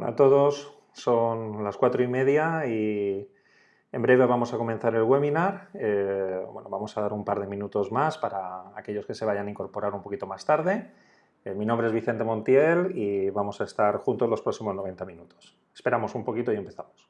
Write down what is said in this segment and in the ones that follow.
Hola a todos, son las cuatro y media y en breve vamos a comenzar el webinar. Eh, bueno, vamos a dar un par de minutos más para aquellos que se vayan a incorporar un poquito más tarde. Eh, mi nombre es Vicente Montiel y vamos a estar juntos los próximos 90 minutos. Esperamos un poquito y empezamos.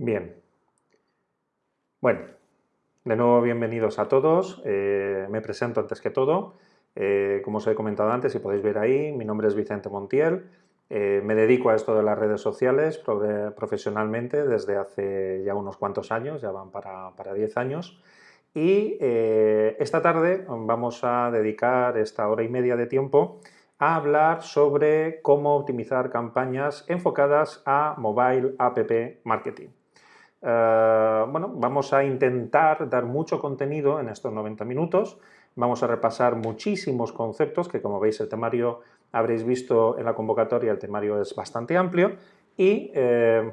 Bien. Bueno, de nuevo bienvenidos a todos. Eh, me presento antes que todo. Eh, como os he comentado antes, si podéis ver ahí, mi nombre es Vicente Montiel. Eh, me dedico a esto de las redes sociales profesionalmente desde hace ya unos cuantos años, ya van para, para 10 años. Y esta tarde vamos a dedicar esta hora y media de tiempo a hablar sobre cómo optimizar campañas enfocadas a Mobile App Marketing. Eh, bueno, vamos a intentar dar mucho contenido en estos 90 minutos. Vamos a repasar muchísimos conceptos que, como veis, el temario habréis visto en la convocatoria, el temario es bastante amplio y, eh,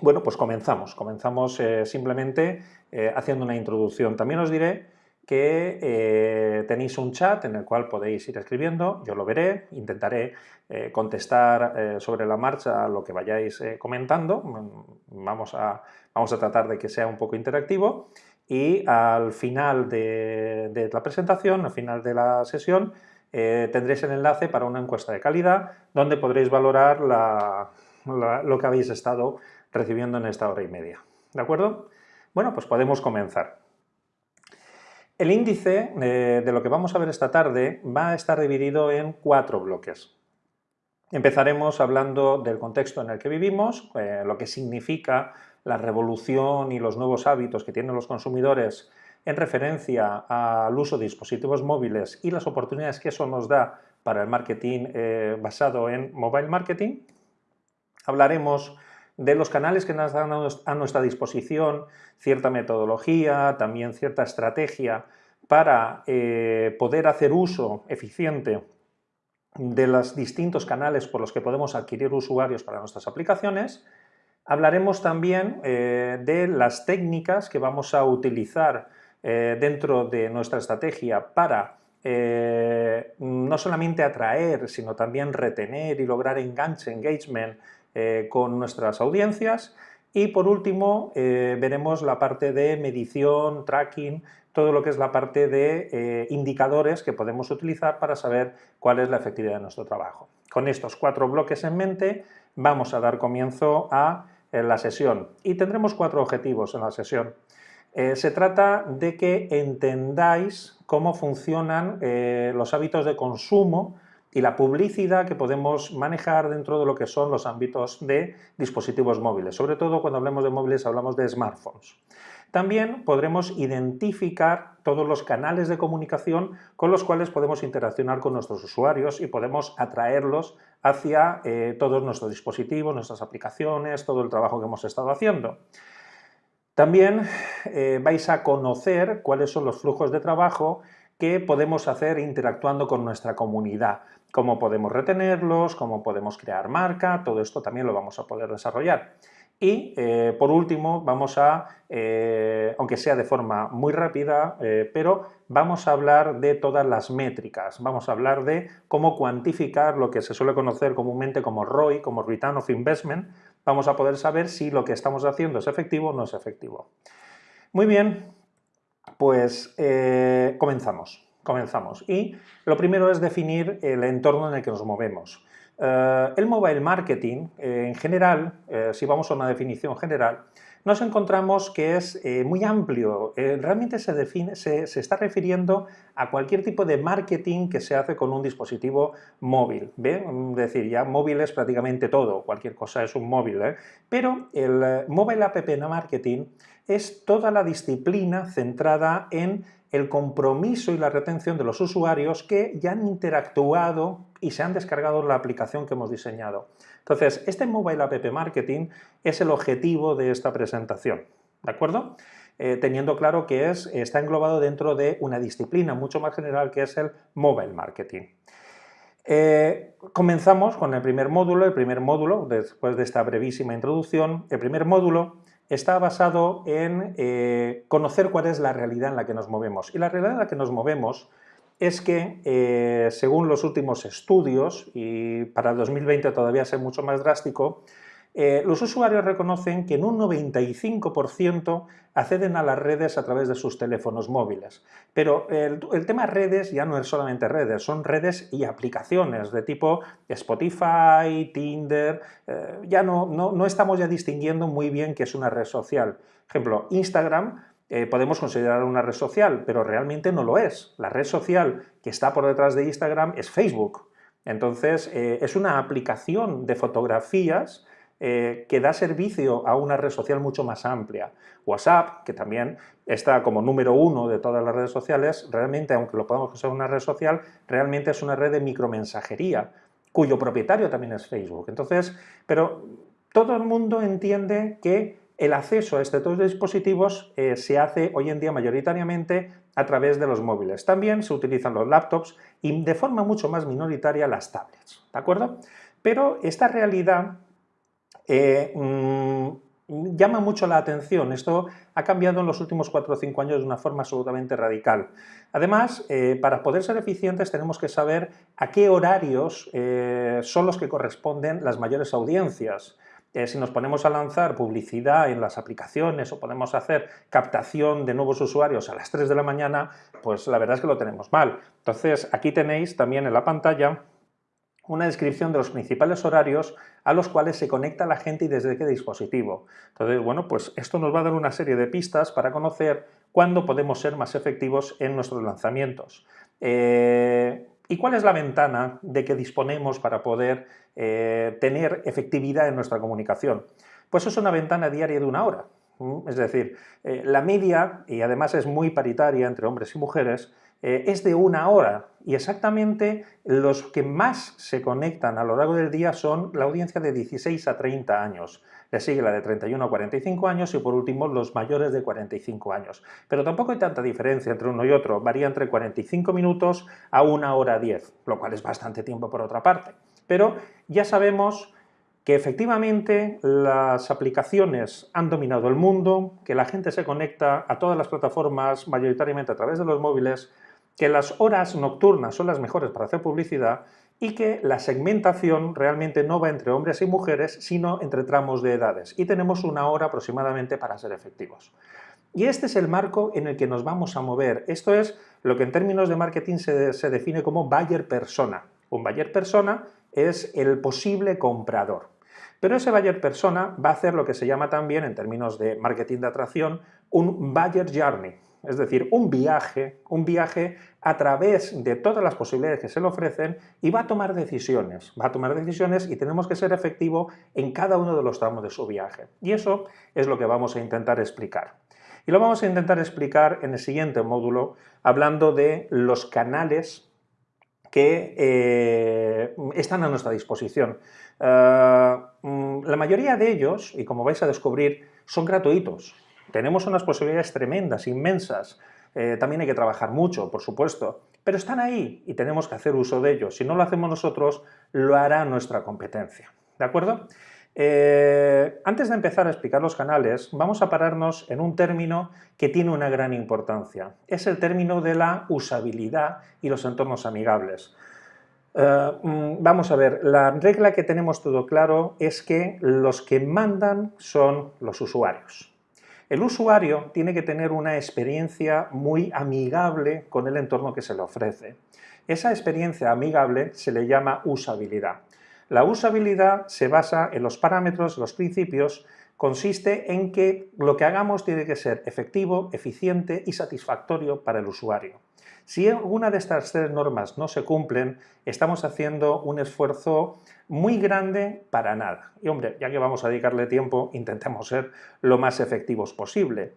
bueno, pues comenzamos. Comenzamos eh, simplemente haciendo una introducción. También os diré que eh, tenéis un chat en el cual podéis ir escribiendo, yo lo veré, intentaré eh, contestar eh, sobre la marcha lo que vayáis comentando, mm, vamos a, vamos a tratar de que sea un poco interactivo y al final de, la presentación, al final de la sesión, tendréis el enlace para una encuesta de calidad donde podréis valorar lo que habéis estado recibiendo en esta hora y media. ¿De acuerdo? Bueno, pues podemos comenzar. El índice eh, de lo que vamos a ver esta tarde va a estar dividido en cuatro bloques. Empezaremos hablando del contexto en el que vivimos, eh, lo que significa la revolución y los nuevos hábitos que tienen los consumidores en referencia al uso de dispositivos móviles y las oportunidades que eso nos da para el marketing eh, basado en mobile marketing. Hablaremos de los canales que nos dan a nuestra disposición, cierta metodología, también cierta estrategia para eh, poder hacer uso eficiente de los distintos canales por los que podemos adquirir usuarios para nuestras aplicaciones. Hablaremos también eh, de las técnicas que vamos a utilizar eh, dentro de nuestra estrategia para no solamente atraer, sino también retener y lograr enganche, engagement eh, con nuestras audiencias. Y por último, eh, veremos la parte de medición, tracking, todo lo que es la parte de eh, indicadores que podemos utilizar para saber cuál es la efectividad de nuestro trabajo. Con estos cuatro bloques en mente, vamos a dar comienzo a la sesión y tendremos cuatro objetivos en la sesión. se trata de que entendáis cómo funcionan los hábitos de consumo y la publicidad que podemos manejar dentro de lo que son los ámbitos de dispositivos móviles. Sobre todo cuando hablamos de móviles hablamos de smartphones. También podremos identificar todos los canales de comunicación con los cuales podemos interaccionar con nuestros usuarios y podemos atraerlos hacia eh, todos nuestros dispositivos, nuestras aplicaciones, todo el trabajo que hemos estado haciendo. También eh, vais a conocer cuáles son los flujos de trabajo que podemos hacer interactuando con nuestra comunidad, cómo podemos retenerlos, cómo podemos crear marca, todo esto también lo vamos a poder desarrollar. Y eh, por último vamos a, eh, aunque sea de forma muy rápida, eh, pero vamos a hablar de todas las métricas, vamos a hablar de cómo cuantificar lo que se suele conocer comúnmente como ROI, como Return of Investment, vamos a poder saber si lo que estamos haciendo es efectivo o no es efectivo. Muy bien, pues comenzamos, comenzamos. Y lo primero es definir el entorno en el que nos movemos. Eh, el mobile marketing, eh, en general, si vamos a una definición general, nos encontramos que es eh, muy amplio. Eh, realmente se, define, se, está refiriendo a cualquier tipo de marketing que se hace con un dispositivo móvil. ¿ve? Es decir, ya móvil es prácticamente todo, cualquier cosa es un móvil. ¿eh? Pero el Mobile App Marketing es toda la disciplina centrada en el compromiso y la retención de los usuarios que ya han interactuado y se han descargado la aplicación que hemos diseñado. Entonces, este Mobile App Marketing es el objetivo de esta presentación, ¿de acuerdo? Eh, teniendo claro que es, está englobado dentro de una disciplina mucho más general que es el Mobile Marketing. Eh, comenzamos con el primer módulo. El primer módulo, después de esta brevísima introducción, el primer módulo está basado en eh, conocer cuál es la realidad en la que nos movemos. Y la realidad en la que nos movemos es que, eh, según los últimos estudios, y para el 2020 todavía es mucho más drástico, eh, los usuarios reconocen que en un 95% acceden a las redes a través de sus teléfonos móviles. Pero el, tema redes ya no es solamente redes, son redes y aplicaciones de tipo Spotify, Tinder, eh, ya no, no, estamos ya distinguiendo muy bien qué es una red social. ejemplo, Instagram eh, podemos considerar una red social, pero realmente no lo es. La red social que está por detrás de Instagram es Facebook. Entonces, es una aplicación de fotografías eh, que da servicio a una red social mucho más amplia. WhatsApp, que también está como número uno de todas las redes sociales, realmente, aunque lo podamos considerar una red social, realmente es una red de micromensajería, cuyo propietario también es Facebook. Entonces, pero todo el mundo entiende que el acceso a estos dispositivos eh, se hace hoy en día mayoritariamente a través de los móviles. También se utilizan los laptops y de forma mucho más minoritaria las tablets, ¿de acuerdo? Pero esta realidad eh, mm, llama mucho la atención. Esto ha cambiado en los últimos 4 o 5 años de una forma absolutamente radical. Además, eh, para poder ser eficientes tenemos que saber a qué horarios eh, son los que corresponden las mayores audiencias. si nos ponemos a lanzar publicidad en las aplicaciones o podemos hacer captación de nuevos usuarios a las 3 de la mañana, pues la verdad es que lo tenemos mal. Entonces, aquí tenéis también en la pantalla una descripción de los principales horarios a los cuales se conecta la gente y desde qué dispositivo. Entonces, bueno, pues esto nos va a dar una serie de pistas para conocer cuándo podemos ser más efectivos en nuestros lanzamientos. Eh, ¿Y cuál es la ventana de que disponemos para poder eh, tener efectividad en nuestra comunicación? Pues es una ventana diaria de una hora. Es decir, eh, la media, y además es muy paritaria entre hombres y mujeres, eh, es de una hora y exactamente los que más se conectan a lo largo del día son la audiencia de 16 a 30 años. Le sigue la de 31 a 45 años y por último los mayores de 45 años. Pero tampoco hay tanta diferencia entre uno y otro, varía entre 45 minutos a una hora 10, lo cual es bastante tiempo por otra parte. Pero ya sabemos que efectivamente las aplicaciones han dominado el mundo, que la gente se conecta a todas las plataformas mayoritariamente a través de los móviles, que las horas nocturnas son las mejores para hacer publicidad y que la segmentación realmente no va entre hombres y mujeres, sino entre tramos de edades. Y tenemos una hora aproximadamente para ser efectivos. Y este es el marco en el que nos vamos a mover. Esto es lo que en términos de marketing se, define como buyer persona. Un buyer persona es el posible comprador. Pero ese buyer persona va a hacer lo que se llama también, en términos de marketing de atracción, un buyer journey es decir, un viaje, un viaje a través de todas las posibilidades que se le ofrecen y va a tomar decisiones, va a tomar decisiones y tenemos que ser efectivos en cada uno de los tramos de su viaje. Y eso es lo que vamos a intentar explicar. Y lo vamos a intentar explicar en el siguiente módulo, hablando de los canales que eh, están a nuestra disposición. Eh, mm, la mayoría de ellos, y como vais a descubrir, son gratuitos. Tenemos unas posibilidades tremendas, inmensas. Eh, también hay que trabajar mucho, por supuesto, pero están ahí y tenemos que hacer uso de ellos. Si no lo hacemos nosotros, lo hará nuestra competencia. ¿De acuerdo? Eh, antes de empezar a explicar los canales, vamos a pararnos en un término que tiene una gran importancia. Es el término de la usabilidad y los entornos amigables. Eh, mm, vamos a ver, la regla que tenemos todo claro es que los que mandan son los usuarios. El usuario tiene que tener una experiencia muy amigable con el entorno que se le ofrece. Esa experiencia amigable se le llama usabilidad. La usabilidad se basa en los parámetros, los principios consiste en que lo que hagamos tiene que ser efectivo, eficiente y satisfactorio para el usuario. Si alguna de estas tres normas no se cumplen, estamos haciendo un esfuerzo muy grande para nada. Y hombre, ya que vamos a dedicarle tiempo, intentemos ser lo más efectivos posible.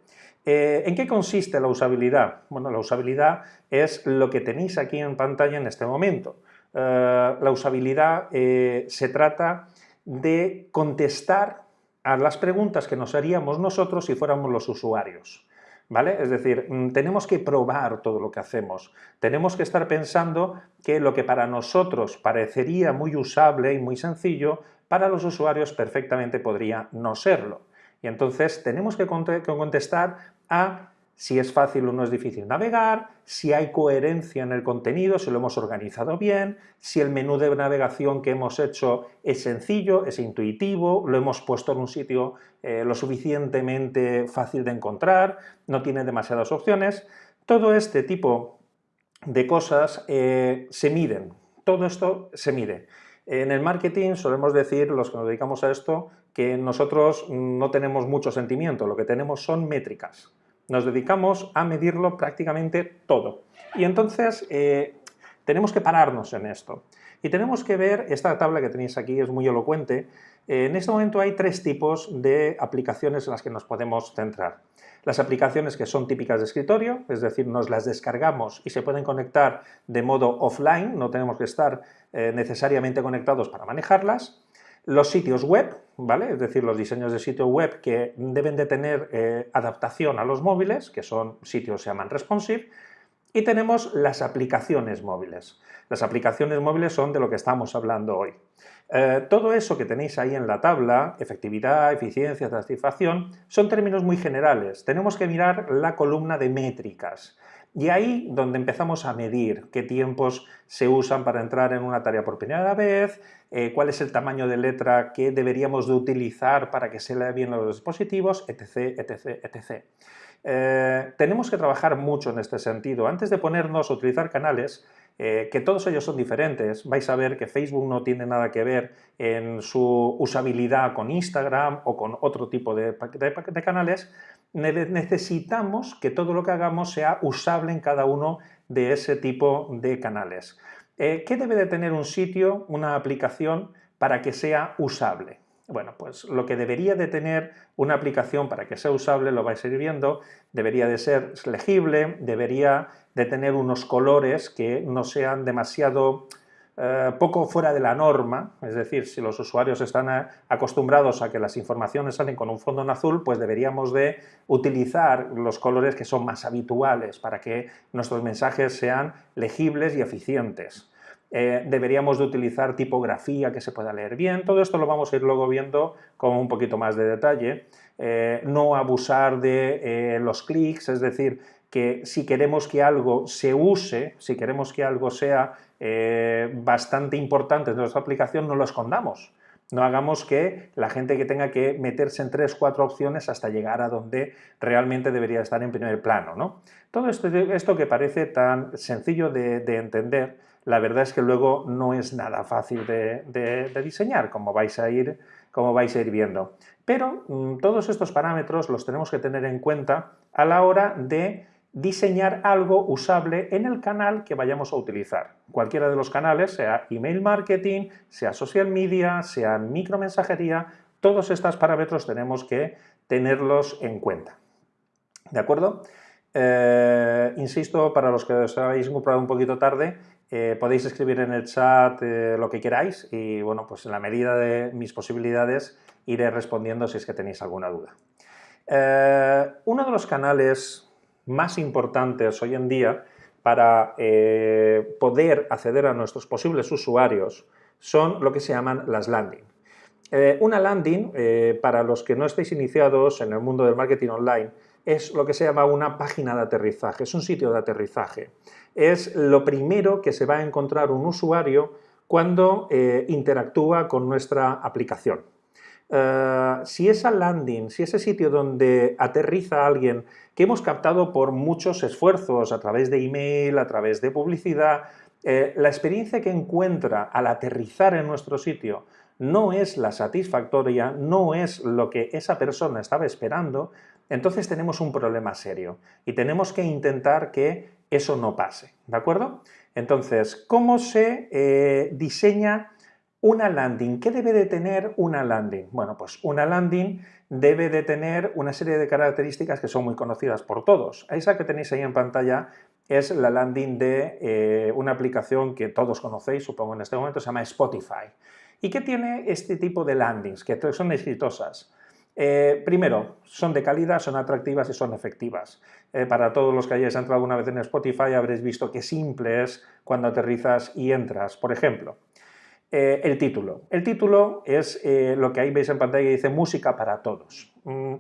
Eh, ¿En qué consiste la usabilidad? Bueno, la usabilidad es lo que tenéis aquí en pantalla en este momento. Eh, la usabilidad eh, se trata de contestar a las preguntas que nos haríamos nosotros si fuéramos los usuarios. ¿Vale? Es decir, mm, tenemos que probar todo lo que hacemos. Tenemos que estar pensando que lo que para nosotros parecería muy usable y muy sencillo, para los usuarios perfectamente podría no serlo. Y entonces tenemos que contestar a si es fácil o no es difícil navegar, si hay coherencia en el contenido, si lo hemos organizado bien, si el menú de navegación que hemos hecho es sencillo, es intuitivo, lo hemos puesto en un sitio eh, lo suficientemente fácil de encontrar, no tiene demasiadas opciones. Todo este tipo de cosas eh, se miden, todo esto se mide. En el marketing solemos decir, los que nos dedicamos a esto, que nosotros no tenemos mucho sentimiento, lo que tenemos son métricas nos dedicamos a medirlo prácticamente todo. Y entonces eh, tenemos que pararnos en esto. Y tenemos que ver, esta tabla que tenéis aquí es muy elocuente, eh, en este momento hay tres tipos de aplicaciones en las que nos podemos centrar. Las aplicaciones que son típicas de escritorio, es decir, nos las descargamos y se pueden conectar de modo offline, no tenemos que estar eh, necesariamente conectados para manejarlas. Los sitios web, ¿vale? Es decir, los diseños de sitio web que deben de tener eh, adaptación a los móviles, que son sitios se llaman responsive, y tenemos las aplicaciones móviles. Las aplicaciones móviles son de lo que estamos hablando hoy. Eh, todo eso que tenéis ahí en la tabla, efectividad, eficiencia, satisfacción, son términos muy generales. Tenemos que mirar la columna de métricas. Y ahí donde empezamos a medir qué tiempos se usan para entrar en una tarea por primera vez, eh, cuál es el tamaño de letra que deberíamos de utilizar para que se lea bien los dispositivos, etc, etc, etc. Eh, tenemos que trabajar mucho en este sentido. Antes de ponernos a utilizar canales, eh, que todos ellos son diferentes, vais a ver que Facebook no tiene nada que ver en su usabilidad con Instagram o con otro tipo de canales, necesitamos que todo lo que hagamos sea usable en cada uno de ese tipo de canales. Eh, ¿Qué debe de tener un sitio, una aplicación, para que sea usable? Bueno, pues lo que debería de tener una aplicación para que sea usable, lo vais a ir viendo, debería de ser legible, debería de tener unos colores que no sean demasiado eh, poco fuera de la norma, es decir, si los usuarios están eh, acostumbrados a que las informaciones salen con un fondo en azul, pues deberíamos de utilizar los colores que son más habituales para que nuestros mensajes sean legibles y eficientes. Eh, deberíamos de utilizar tipografía que se pueda leer bien, todo esto lo vamos a ir luego viendo con un poquito más de detalle, no abusar de los clics, es decir, que si queremos que algo se use, si queremos que algo sea eh, bastante importante de nuestra aplicación, no lo escondamos. No hagamos que la gente que tenga que meterse en tres, cuatro opciones hasta llegar a donde realmente debería estar en primer plano. ¿no? Todo esto, esto que parece tan sencillo de, entender, la verdad es que luego no es nada fácil de, diseñar, como vais, a ir, como vais a ir viendo. Pero mm, todos estos parámetros los tenemos que tener en cuenta a la hora de diseñar algo usable en el canal que vayamos a utilizar. Cualquiera de los canales, sea email marketing, sea social media, sea micromensajería, todos estos parámetros tenemos que tenerlos en cuenta. ¿De acuerdo? Eh, insisto, para los que os habéis comprado un poquito tarde, eh, podéis escribir en el chat eh, lo que queráis y bueno, pues en la medida de mis posibilidades iré respondiendo si es que tenéis alguna duda. uno de los canales más importantes hoy en día para eh, poder acceder a nuestros posibles usuarios son lo que se llaman las landing. Eh, una landing, eh, para los que no estéis iniciados en el mundo del marketing online, es lo que se llama una página de aterrizaje, es un sitio de aterrizaje. Es lo primero que se va a encontrar un usuario cuando interactúa con nuestra aplicación. Si esa landing, si ese sitio donde aterriza alguien que hemos captado por muchos esfuerzos a través de email, a través de publicidad, eh, la experiencia que encuentra al aterrizar en nuestro sitio no es la satisfactoria, no es lo que esa persona estaba esperando, entonces tenemos un problema serio y tenemos que intentar que eso no pase, ¿de acuerdo? Entonces, ¿cómo se eh, diseña una landing? ¿Qué debe de tener una landing? Bueno, pues una landing debe de tener una serie de características que son muy conocidas por todos. Esa que tenéis ahí en pantalla es la landing de eh, una aplicación que todos conocéis, supongo en este momento, se llama Spotify. ¿Y qué tiene este tipo de landings? Que son exitosas. Eh, primero, son de calidad, son atractivas y son efectivas. Eh, para todos los que hayáis entrado alguna vez en Spotify habréis visto qué simple es cuando aterrizas y entras. Por ejemplo, eh, el título. El título es lo que ahí veis en pantalla que dice música para todos. Mm,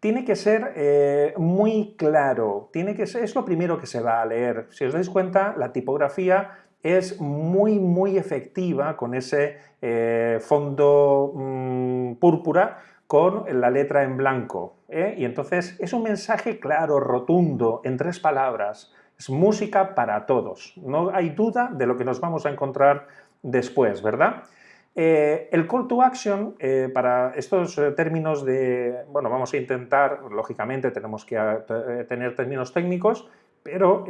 tiene que ser muy claro, tiene que ser, es lo primero que se va a leer. Si os dais cuenta, la tipografía es muy, muy efectiva con ese fondo mm, púrpura con la letra en blanco. ¿eh? Y entonces es un mensaje claro, rotundo, en tres palabras. Es música para todos. No hay duda de lo que nos vamos a encontrar después, ¿verdad? Eh, el call to action, eh, para estos términos de, bueno, vamos a intentar, lógicamente tenemos que tener términos técnicos, pero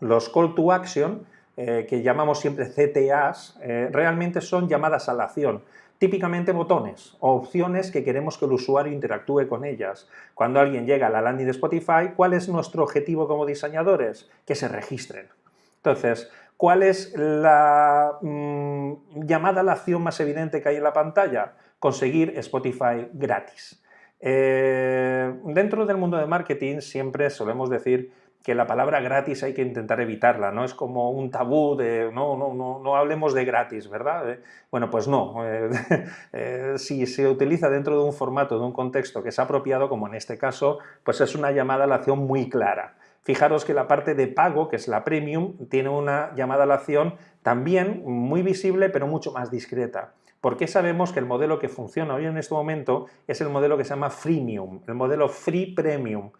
los call to action, que llamamos siempre CTAs, realmente son llamadas a la acción típicamente botones o opciones que queremos que el usuario interactúe con ellas. Cuando alguien llega a la landing de Spotify, ¿cuál es nuestro objetivo como diseñadores? Que se registren. Entonces, ¿cuál es la mm, llamada a la acción más evidente que hay en la pantalla? Conseguir Spotify gratis. Eh, dentro del mundo de marketing siempre solemos decir que la palabra gratis hay que intentar evitarla, ¿no? Es como un tabú de no, no, no, no hablemos de gratis, ¿verdad? Eh, bueno, pues no. Eh, si se utiliza dentro de un formato, de un contexto que es apropiado, como en este caso, pues es una llamada a la acción muy clara. Fijaros que la parte de pago, que es la premium, tiene una llamada a la acción también muy visible, pero mucho más discreta. ¿Por qué sabemos que el modelo que funciona hoy en este momento es el modelo que se llama freemium, el modelo free premium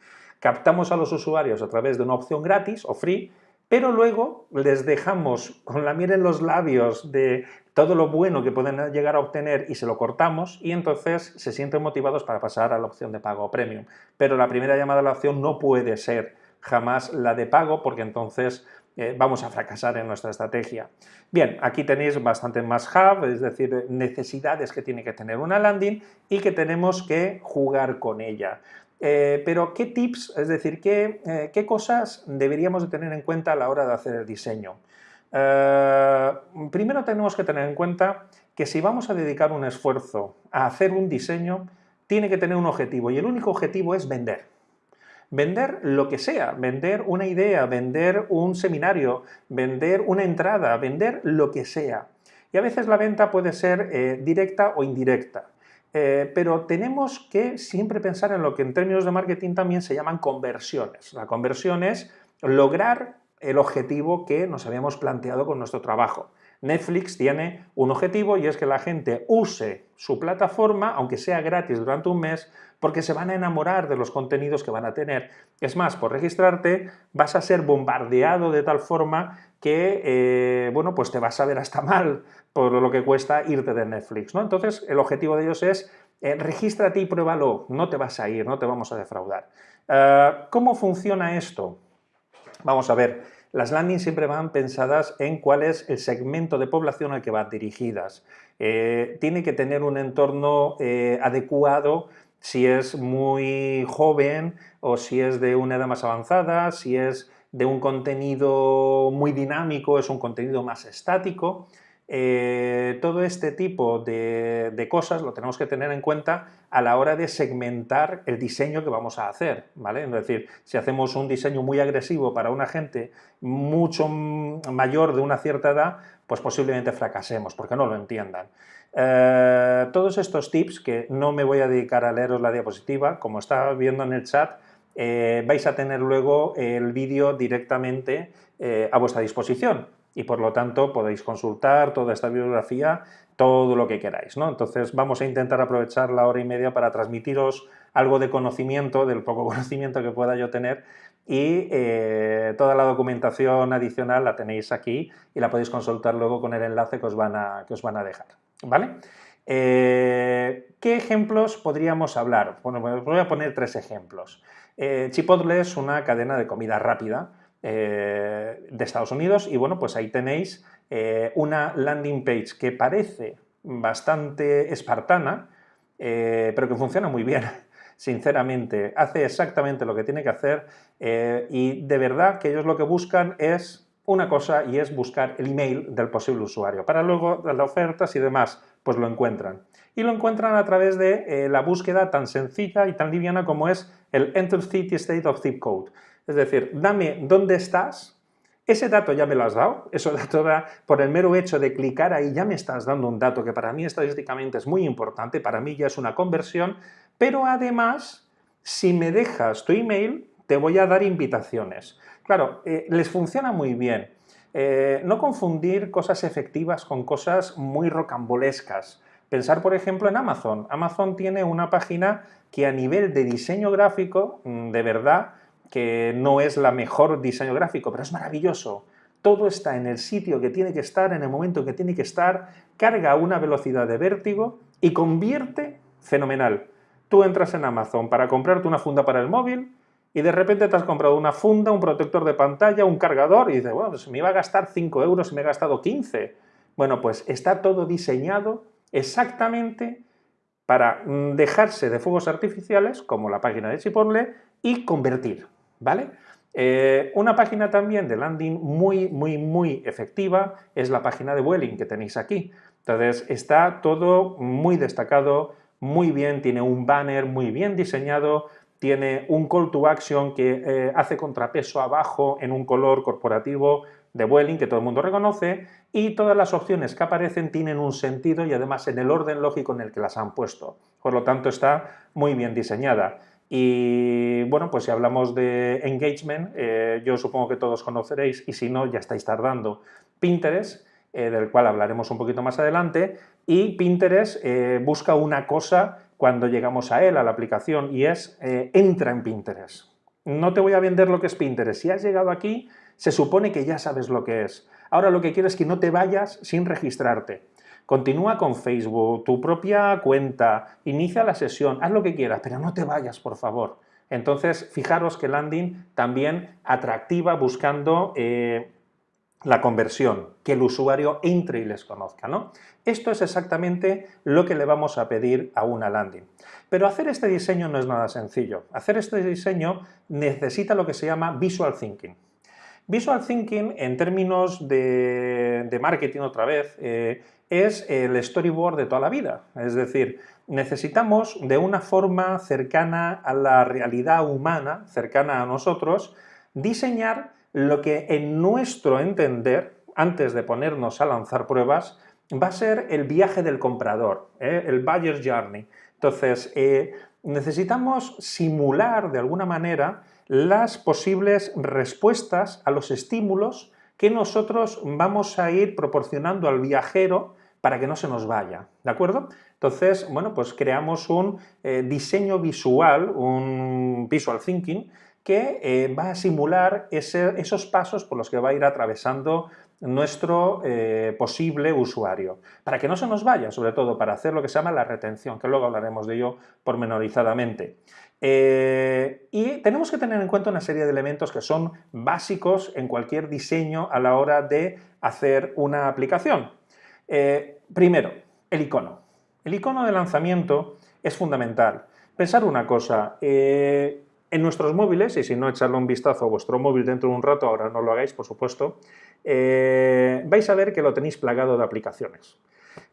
captamos a los usuarios a través de una opción gratis o free, pero luego les dejamos con la miel en los labios de todo lo bueno que pueden llegar a obtener y se lo cortamos y entonces se sienten motivados para pasar a la opción de pago premium. Pero la primera llamada a la opción no puede ser jamás la de pago porque entonces eh, vamos a fracasar en nuestra estrategia. Bien, aquí tenéis bastante más hub, es decir, necesidades que tiene que tener una landing y que tenemos que jugar con ella. Eh, pero, ¿qué tips, es decir, eh, qué, cosas deberíamos de tener en cuenta a la hora de hacer el diseño? Primero tenemos que tener en cuenta que si vamos a dedicar un esfuerzo a hacer un diseño, tiene que tener un objetivo y el único objetivo es vender. Vender lo que sea, vender una idea, vender un seminario, vender una entrada, vender lo que sea. Y a veces la venta puede ser directa o indirecta. Eh, pero tenemos que siempre pensar en lo que en términos de marketing también se llaman conversiones. La conversión es lograr el objetivo que nos habíamos planteado con nuestro trabajo. Netflix tiene un objetivo y es que la gente use su plataforma, aunque sea gratis durante un mes, porque se van a enamorar de los contenidos que van a tener. Es más, por registrarte vas a ser bombardeado de tal forma que, eh, bueno, pues te vas a ver hasta mal por lo que cuesta irte de Netflix, ¿no? Entonces, el objetivo de ellos es eh, regístrate y pruébalo, no te vas a ir, no te vamos a defraudar. Eh, ¿Cómo funciona esto? Vamos a ver, las landings siempre van pensadas en cuál es el segmento de población al que van dirigidas. tiene que tener un entorno adecuado si es muy joven o si es de una edad más avanzada, si es de un contenido muy dinámico, es un contenido más estático. Eh, todo este tipo de, cosas lo tenemos que tener en cuenta a la hora de segmentar el diseño que vamos a hacer, ¿vale? Es decir, si hacemos un diseño muy agresivo para una gente mucho mayor de una cierta edad, pues posiblemente fracasemos, porque no lo entiendan. Eh, todos estos tips, que no me voy a dedicar a leeros la diapositiva, como estaba viendo en el chat, eh, vais a tener luego el vídeo directamente a vuestra disposición y por lo tanto podéis consultar toda esta bibliografía, todo lo que queráis. ¿no? Entonces vamos a intentar aprovechar la hora y media para transmitiros algo de conocimiento, del poco conocimiento que pueda yo tener, y eh, toda la documentación adicional la tenéis aquí y la podéis consultar luego con el enlace que os van a, que os van a dejar. ¿vale? Eh, ¿Qué ejemplos podríamos hablar? Bueno, pues voy a poner tres ejemplos. Eh, Chipotle es una cadena de comida rápida de Estados Unidos y bueno, pues ahí tenéis una landing page que parece bastante espartana, pero que funciona muy bien sinceramente, hace exactamente lo que tiene que hacer eh, y de verdad que ellos lo que buscan es una cosa y es buscar el email del posible usuario. Para luego las ofertas y demás, pues lo encuentran. Y lo encuentran a través de eh, la búsqueda tan sencilla y tan liviana como es el Enter City State of Zip Code. Es decir, dame dónde estás, ese dato ya me lo has dado, eso dato da, por el mero hecho de clicar ahí ya me estás dando un dato que para mí estadísticamente es muy importante, para mí ya es una conversión, pero además, si me dejas tu email, te voy a dar invitaciones. Claro, eh, les funciona muy bien. Eh, no confundir cosas efectivas con cosas muy rocambolescas. Pensar, por ejemplo, en Amazon. Amazon tiene una página que a nivel de diseño gráfico, mm, de verdad, que no es la mejor diseño gráfico, pero es maravilloso. Todo está en el sitio que tiene que estar, en el momento que tiene que estar, carga a una velocidad de vértigo y convierte fenomenal tú entras en Amazon para comprarte una funda para el móvil y de repente te has comprado una funda, un protector de pantalla, un cargador y dices, bueno, pues me iba a gastar 5 euros y me he gastado 15. Bueno, pues está todo diseñado exactamente para mm, dejarse de fuegos artificiales, como la página de Chipotle, y convertir, ¿vale? Eh, una página también de landing muy, muy, muy efectiva es la página de Welling que tenéis aquí. Entonces, está todo muy destacado, muy bien, tiene un banner muy bien diseñado, tiene un call to action que eh, hace contrapeso abajo en un color corporativo de Vueling que todo el mundo reconoce y todas las opciones que aparecen tienen un sentido y además en el orden lógico en el que las han puesto. Por lo tanto está muy bien diseñada. Y bueno, pues si hablamos de engagement, eh, yo supongo que todos conoceréis y si no ya estáis tardando Pinterest, eh, del cual hablaremos un poquito más adelante, y Pinterest eh, busca una cosa cuando llegamos a él, a la aplicación, y es entra en Pinterest. No te voy a vender lo que es Pinterest. Si has llegado aquí, se supone que ya sabes lo que es. Ahora lo que quiero es que no te vayas sin registrarte. Continúa con Facebook, tu propia cuenta, inicia la sesión, haz lo que quieras, pero no te vayas, por favor. Entonces, fijaros que landing también atractiva buscando la conversión, que el usuario entre y les conozca. ¿no? Esto es exactamente lo que le vamos a pedir a una landing. Pero hacer este diseño no es nada sencillo. Hacer este diseño necesita lo que se llama Visual Thinking. Visual Thinking, en términos de, marketing otra vez, eh, es el storyboard de toda la vida. Es decir, necesitamos de una forma cercana a la realidad humana, cercana a nosotros, diseñar lo que en nuestro entender, antes de ponernos a lanzar pruebas, va a ser el viaje del comprador, ¿eh? el buyer's journey. Entonces, eh, necesitamos simular de alguna manera las posibles respuestas a los estímulos que nosotros vamos a ir proporcionando al viajero para que no se nos vaya, ¿de acuerdo? Entonces, bueno, pues creamos un eh, diseño visual, un visual thinking, que eh, va a simular esos pasos por los que va a ir atravesando nuestro eh, posible usuario, para que no se nos vaya, sobre todo para hacer lo que se llama la retención, que luego hablaremos de ello pormenorizadamente. Y tenemos que tener en cuenta una serie de elementos que son básicos en cualquier diseño a la hora de hacer una aplicación. Primero, el icono. El icono de lanzamiento es fundamental. Pensar una cosa, en nuestros móviles, y si no, echarle un vistazo a vuestro móvil dentro de un rato, ahora no lo hagáis, por supuesto, eh, vais a ver que lo tenéis plagado de aplicaciones,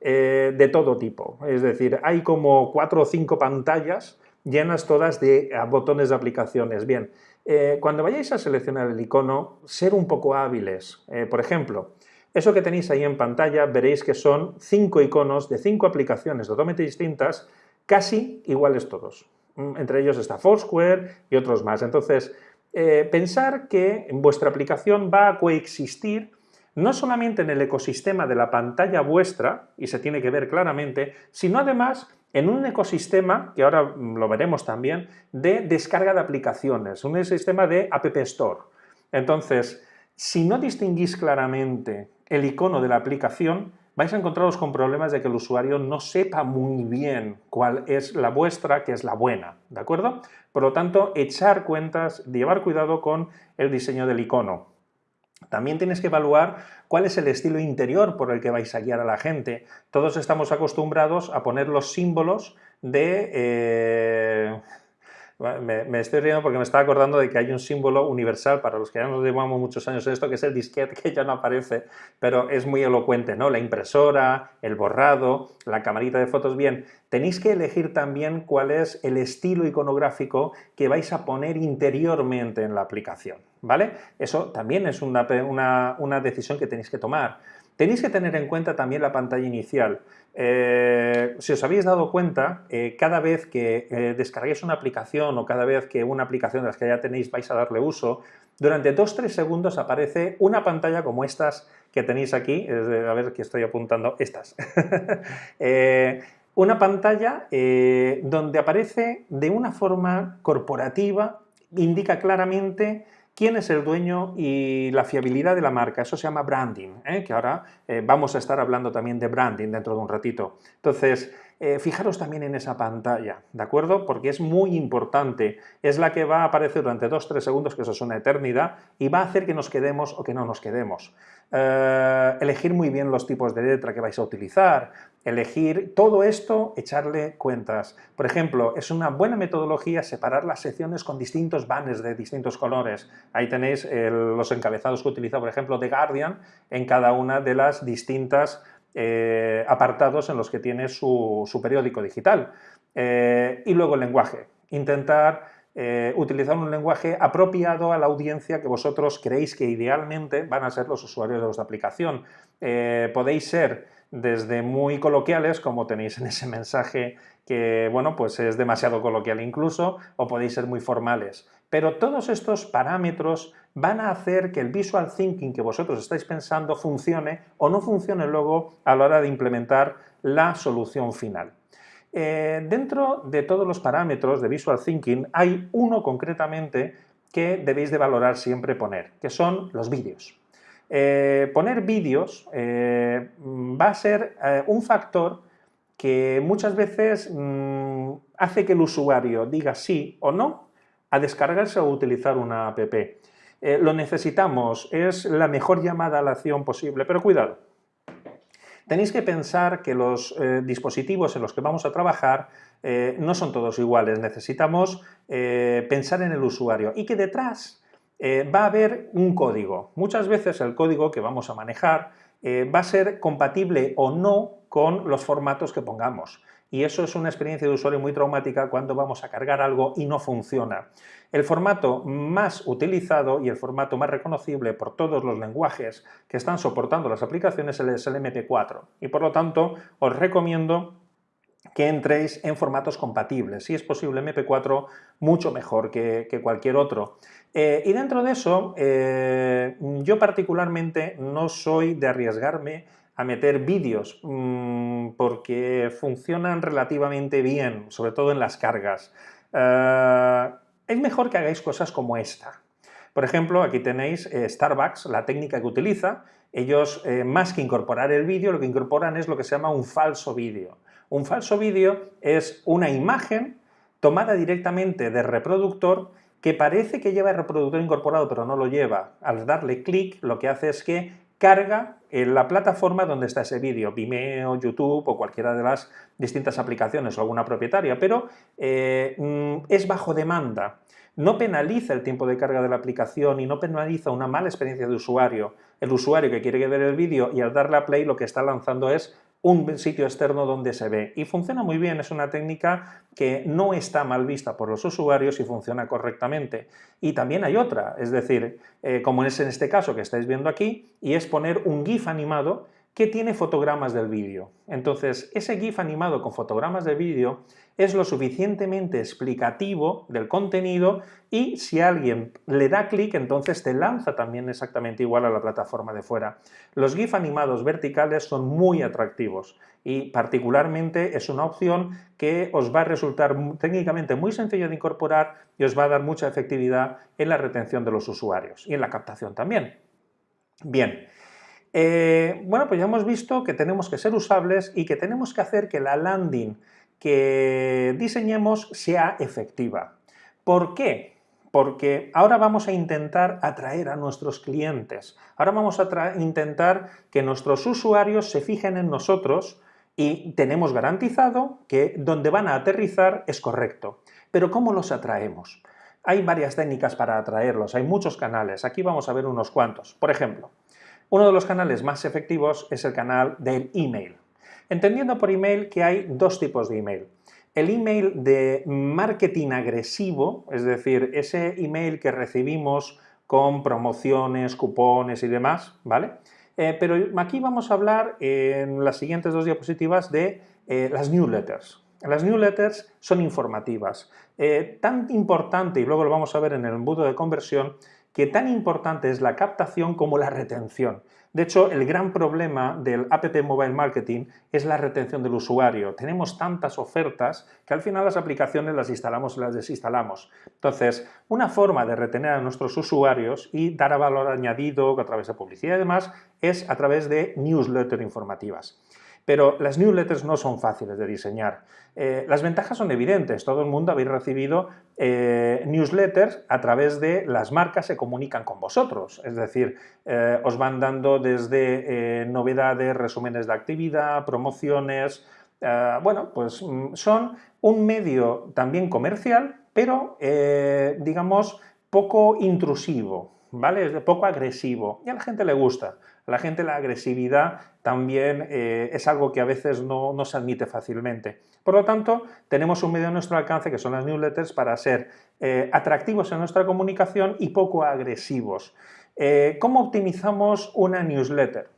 eh, de todo tipo. Es decir, hay como cuatro o cinco pantallas llenas todas de botones de aplicaciones. Bien, eh, cuando vayáis a seleccionar el icono, ser un poco hábiles. por ejemplo, eso que tenéis ahí en pantalla, veréis que son cinco iconos de cinco aplicaciones totalmente distintas, casi iguales todos. Mm, entre ellos está Foursquare y otros más. Entonces, eh, pensar que vuestra aplicación va a coexistir no solamente en el ecosistema de la pantalla vuestra, y se tiene que ver claramente, sino además en un ecosistema, que ahora lo veremos también, de descarga de aplicaciones, un sistema de App Store. Entonces, si no distinguís claramente el icono de la aplicación, vais a encontraros con problemas de que el usuario no sepa muy bien cuál es la vuestra, que es la buena, ¿de acuerdo? Por lo tanto, echar cuentas, llevar cuidado con el diseño del icono. También tienes que evaluar cuál es el estilo interior por el que vais a guiar a la gente. Todos estamos acostumbrados a poner los símbolos de... Eh, me, estoy riendo porque me estaba acordando de que hay un símbolo universal para los que ya nos llevamos muchos años en esto, que es el disquete, que ya no aparece, pero es muy elocuente, ¿no? La impresora, el borrado, la camarita de fotos. Bien, tenéis que elegir también cuál es el estilo iconográfico que vais a poner interiormente en la aplicación, ¿vale? Eso también es una, una decisión que tenéis que tomar. Tenéis que tener en cuenta también la pantalla inicial. Eh, si os habéis dado cuenta, eh, cada vez que eh, descarguéis una aplicación o cada vez que una aplicación de las que ya tenéis vais a darle uso, durante 2-3 segundos aparece una pantalla como estas que tenéis aquí, a ver que estoy apuntando, estas. una pantalla donde aparece de una forma corporativa, indica claramente quién es el dueño y la fiabilidad de la marca. Eso se llama branding, ¿eh? que ahora eh, vamos a estar hablando también de branding dentro de un ratito. Entonces, eh, fijaros también en esa pantalla, ¿de acuerdo? Porque es muy importante, es la que va a aparecer durante 2-3 segundos, que eso es una eternidad, y va a hacer que nos quedemos o que no nos quedemos. elegir muy bien los tipos de letra que vais a utilizar, elegir todo esto, echarle cuentas. Por ejemplo, es una buena metodología separar las secciones con distintos banners de distintos colores. Ahí tenéis los encabezados que utiliza, por ejemplo, The Guardian en cada una de las distintas eh, apartados en los que tiene su, periódico digital. Eh, y luego el lenguaje. Intentar eh, utilizar un lenguaje apropiado a la audiencia que vosotros creéis que idealmente van a ser los usuarios de vuestra aplicación. podéis ser desde muy coloquiales, como tenéis en ese mensaje que, bueno, pues es demasiado coloquial incluso, o podéis ser muy formales. Pero todos estos parámetros van a hacer que el visual thinking que vosotros estáis pensando funcione o no funcione luego a la hora de implementar la solución final. Eh, dentro de todos los parámetros de visual thinking hay uno concretamente que debéis de valorar siempre poner, que son los vídeos. Eh, poner vídeos eh, va a ser un factor que muchas veces mm, hace que el usuario diga sí o no a descargarse o utilizar una app. lo necesitamos, es la mejor llamada a la acción posible, pero cuidado. Tenéis que pensar que los dispositivos en los que vamos a trabajar no son todos iguales, necesitamos pensar en el usuario y que detrás eh, va a haber un código. Muchas veces el código que vamos a manejar eh, va a ser compatible o no con los formatos que pongamos. Y eso es una experiencia de usuario muy traumática cuando vamos a cargar algo y no funciona. El formato más utilizado y el formato más reconocible por todos los lenguajes que están soportando las aplicaciones es el MP4. Y por lo tanto os recomiendo que entréis en formatos compatibles. Si es posible MP4, mucho mejor que, cualquier otro. Eh, y dentro de eso, eh, yo particularmente no soy de arriesgarme a meter vídeos mm, porque funcionan relativamente bien, sobre todo en las cargas. Eh, es mejor que hagáis cosas como esta. Por ejemplo, aquí tenéis Starbucks, la técnica que utiliza. Ellos, más que incorporar el vídeo, lo que incorporan es lo que se llama un falso vídeo. Un falso vídeo es una imagen tomada directamente del reproductor que parece que lleva el reproductor incorporado pero no lo lleva. Al darle clic lo que hace es que carga en la plataforma donde está ese vídeo, Vimeo, YouTube o cualquiera de las distintas aplicaciones o alguna propietaria, pero eh, mm, es bajo demanda. No penaliza el tiempo de carga de la aplicación y no penaliza una mala experiencia de usuario. El usuario que quiere ver el vídeo y al darle a play lo que está lanzando es un sitio externo donde se ve. Y funciona muy bien, es una técnica que no está mal vista por los usuarios y funciona correctamente. Y también hay otra, es decir, eh, como es en este caso que estáis viendo aquí, y es poner un GIF animado que tiene fotogramas del vídeo. Entonces, ese GIF animado con fotogramas del vídeo es lo suficientemente explicativo del contenido y si alguien le da clic, entonces te lanza también exactamente igual a la plataforma de fuera. Los GIF animados verticales son muy atractivos y particularmente es una opción que os va a resultar técnicamente muy sencillo de incorporar y os va a dar mucha efectividad en la retención de los usuarios y en la captación también. Bien, eh, bueno, pues ya hemos visto que tenemos que ser usables y que tenemos que hacer que la landing que diseñemos sea efectiva. ¿Por qué? Porque ahora vamos a intentar atraer a nuestros clientes, ahora vamos a intentar que nuestros usuarios se fijen en nosotros y tenemos garantizado que donde van a aterrizar es correcto. Pero ¿cómo los atraemos? Hay varias técnicas para atraerlos, hay muchos canales, aquí vamos a ver unos cuantos. Por ejemplo, uno de los canales más efectivos es el canal del email. Entendiendo por email que hay dos tipos de email. El email de marketing agresivo, es decir, ese email que recibimos con promociones, cupones y demás, ¿vale? Eh, pero aquí vamos a hablar en las siguientes dos diapositivas de eh, las newsletters. Las newsletters son informativas. Eh, tan importante, y luego lo vamos a ver en el embudo de conversión, que tan importante es la captación como la retención. De hecho, el gran problema del App Mobile Marketing es la retención del usuario. Tenemos tantas ofertas que al final las aplicaciones las instalamos y las desinstalamos. Entonces, una forma de retener a nuestros usuarios y dar valor añadido a través de publicidad y demás es a través de newsletters informativas. Pero las newsletters no son fáciles de diseñar. Eh, las ventajas son evidentes, todo el mundo habéis recibido eh, newsletters a través de las marcas se comunican con vosotros, es decir, eh, os van dando desde novedades, resúmenes de actividad, promociones, bueno, pues mm, son un medio también comercial, pero digamos poco intrusivo, ¿vale? Es poco agresivo y a la gente le gusta. La gente la agresividad también eh, es algo que a veces no, se admite fácilmente. Por lo tanto, tenemos un medio a nuestro alcance que son las newsletters para ser eh, atractivos en nuestra comunicación y poco agresivos. Eh, ¿Cómo optimizamos una newsletter?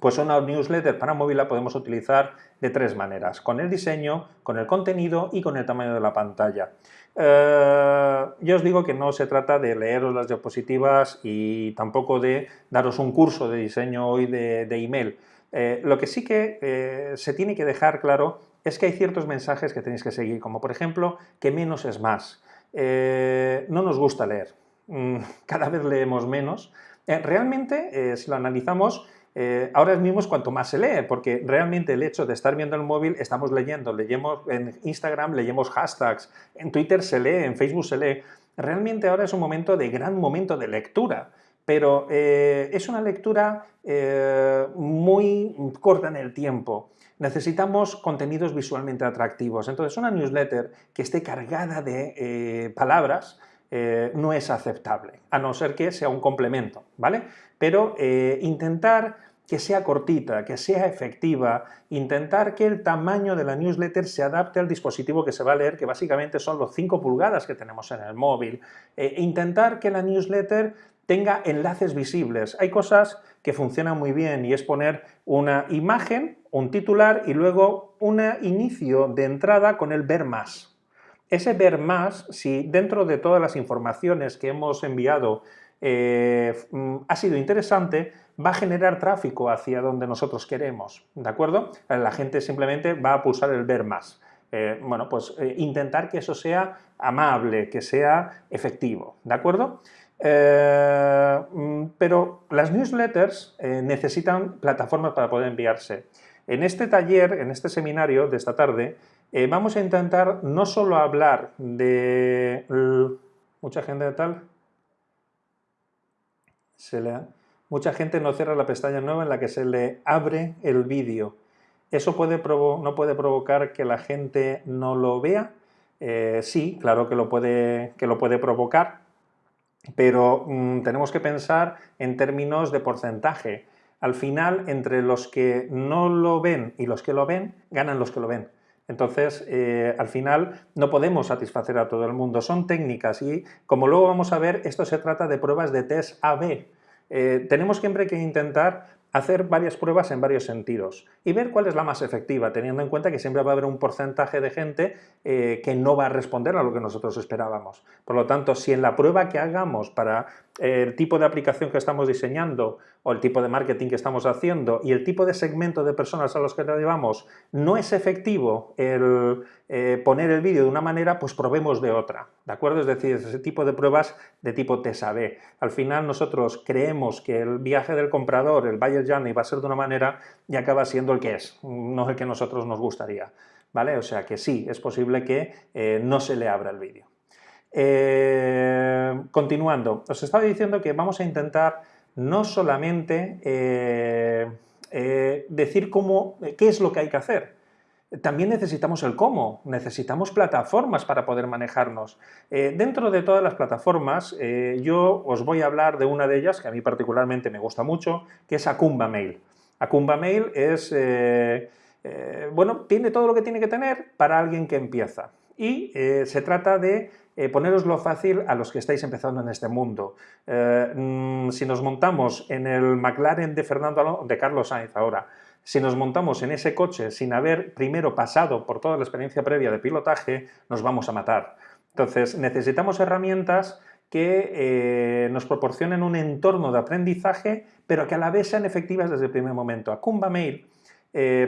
Pues una newsletter para móvil la podemos utilizar de tres maneras, con el diseño, con el contenido y con el tamaño de la pantalla. Eh, yo os digo que no se trata de leeros las diapositivas y tampoco de daros un curso de diseño hoy de, email. Eh, lo que sí que eh, se tiene que dejar claro es que hay ciertos mensajes que tenéis que seguir, como por ejemplo que menos es más. no nos gusta leer, mm, cada vez leemos menos. realmente, si lo analizamos, eh, ahora mismo es cuanto más se lee, porque realmente el hecho de estar viendo el móvil, estamos leyendo, leemos en Instagram, leemos hashtags, en Twitter se lee, en Facebook se lee. Realmente ahora es un momento de gran momento de lectura, pero eh, es una lectura eh, muy corta en el tiempo. Necesitamos contenidos visualmente atractivos. Entonces, una newsletter que esté cargada de palabras, eh, no es aceptable, a no ser que sea un complemento, ¿vale? Pero eh, intentar que sea cortita, que sea efectiva, intentar que el tamaño de la newsletter se adapte al dispositivo que se va a leer, que básicamente son los 5 pulgadas que tenemos en el móvil, eh, intentar que la newsletter tenga enlaces visibles. Hay cosas que funcionan muy bien y es poner una imagen, un titular y luego un inicio de entrada con el ver más, ese ver más, si dentro de todas las informaciones que hemos enviado eh, mm, ha sido interesante, va a generar tráfico hacia donde nosotros queremos, ¿de acuerdo? La gente simplemente va a pulsar el ver más. Eh, bueno, pues eh, intentar que eso sea amable, que sea efectivo, ¿de acuerdo? Mm, pero las newsletters necesitan plataformas para poder enviarse. En este taller, en este seminario de esta tarde, eh, vamos a intentar no solo hablar de... mucha gente tal... Se le, mucha gente no cierra la pestaña nueva en la que se le abre el vídeo. ¿Eso puede no puede provocar que la gente no lo vea? Eh, sí, claro que lo puede, que lo puede provocar, pero mm, tenemos que pensar en términos de porcentaje. Al final, entre los que no lo ven y los que lo ven, ganan los que lo ven. Entonces, eh, al final, no podemos satisfacer a todo el mundo. Son técnicas y, como luego vamos a ver, esto se trata de pruebas de test AB. Eh, tenemos siempre que intentar hacer varias pruebas en varios sentidos y ver cuál es la más efectiva, teniendo en cuenta que siempre va a haber un porcentaje de gente eh, que no va a responder a lo que nosotros esperábamos. Por lo tanto, si en la prueba que hagamos para el tipo de aplicación que estamos diseñando o el tipo de marketing que estamos haciendo y el tipo de segmento de personas a los que le llevamos no es efectivo el eh, poner el vídeo de una manera, pues probemos de otra, ¿de acuerdo? Es decir, ese tipo de pruebas de tipo TSAB. Al final nosotros creemos que el viaje del comprador, el buyer journey, va a ser de una manera y acaba siendo el que es, no el que nosotros nos gustaría, ¿vale? O sea que sí, es posible que eh, no se le abra el vídeo. Eh, continuando, os estaba diciendo que vamos a intentar no solamente eh, eh, decir cómo, qué es lo que hay que hacer, también necesitamos el cómo, necesitamos plataformas para poder manejarnos. dentro de todas las plataformas, yo os voy a hablar de una de ellas, que a mí particularmente me gusta mucho, que es Acumba Mail. Acumba Mail es, bueno, tiene todo lo que tiene que tener para alguien que empieza. Y se trata de eh, poneroslo fácil a los que estáis empezando en este mundo. Eh, mm, si nos montamos en el McLaren de, Fernando de Carlos Sainz ahora, si nos montamos en ese coche sin haber primero pasado por toda la experiencia previa de pilotaje, nos vamos a matar. Entonces, necesitamos herramientas que eh, nos proporcionen un entorno de aprendizaje, pero que a la vez sean efectivas desde el primer momento. Acumba Mail,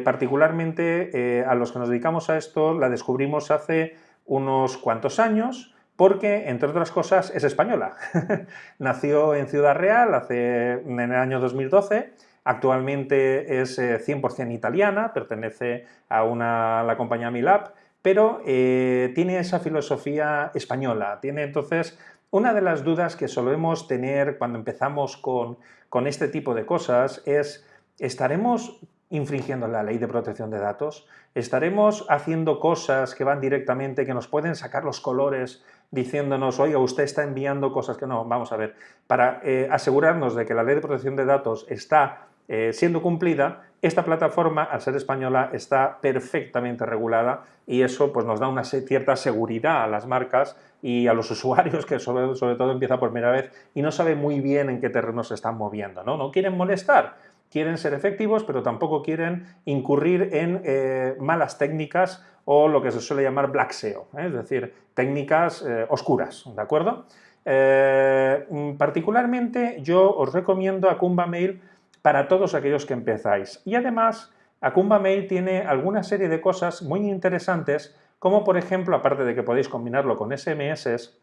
particularmente a los que nos dedicamos a esto, la descubrimos hace unos cuantos años, porque, entre otras cosas, es española. Nació en Ciudad Real hace, en el año 2012, actualmente es 100% eh, italiana, pertenece a, la compañía Milab, pero eh, tiene esa filosofía española. Tiene entonces una de las dudas que solemos tener cuando empezamos con, con este tipo de cosas es, ¿estaremos infringiendo la ley de protección de datos? ¿Estaremos haciendo cosas que van directamente, que nos pueden sacar los colores diciéndonos, oiga, usted está enviando cosas que no, vamos a ver, para eh, asegurarnos de que la ley de protección de datos está eh, siendo cumplida, esta plataforma, al ser española, está perfectamente regulada y eso pues, nos da una cierta seguridad a las marcas y a los usuarios, que sobre, sobre todo empieza por primera vez y no sabe muy bien en qué terreno se están moviendo, ¿no? No quieren molestar, quieren ser efectivos, pero tampoco quieren incurrir en eh, malas técnicas o lo que se suele llamar black SEO, es decir, técnicas eh, oscuras, ¿de acuerdo? Mm, particularmente yo os recomiendo Acumba Mail para todos aquellos que empezáis. Y además, Acumba Mail tiene alguna serie de cosas muy interesantes, como por ejemplo, aparte de que podéis combinarlo con SMS,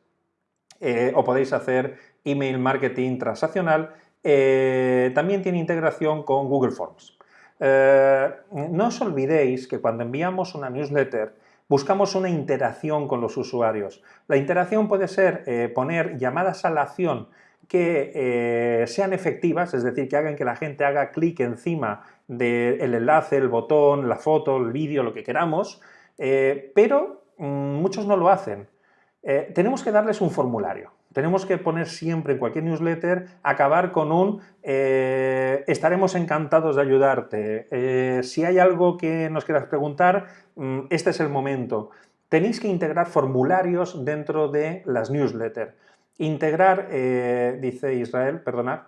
o podéis hacer email marketing transaccional, eh, también tiene integración con Google Forms. Eh, no os olvidéis que cuando enviamos una newsletter buscamos una interacción con los usuarios. La interacción puede ser eh, poner llamadas a la acción que sean efectivas, es decir, que hagan que la gente haga clic encima del enlace, el botón, la foto, el vídeo, lo que queramos, pero mm, muchos no lo hacen. tenemos que darles un formulario. Tenemos que poner siempre en cualquier newsletter, acabar con un eh, estaremos encantados de ayudarte. Eh, si hay algo que nos quieras preguntar, mm, este es el momento. Tenéis que integrar formularios dentro de las newsletters. Integrar, eh, dice Israel, perdonad,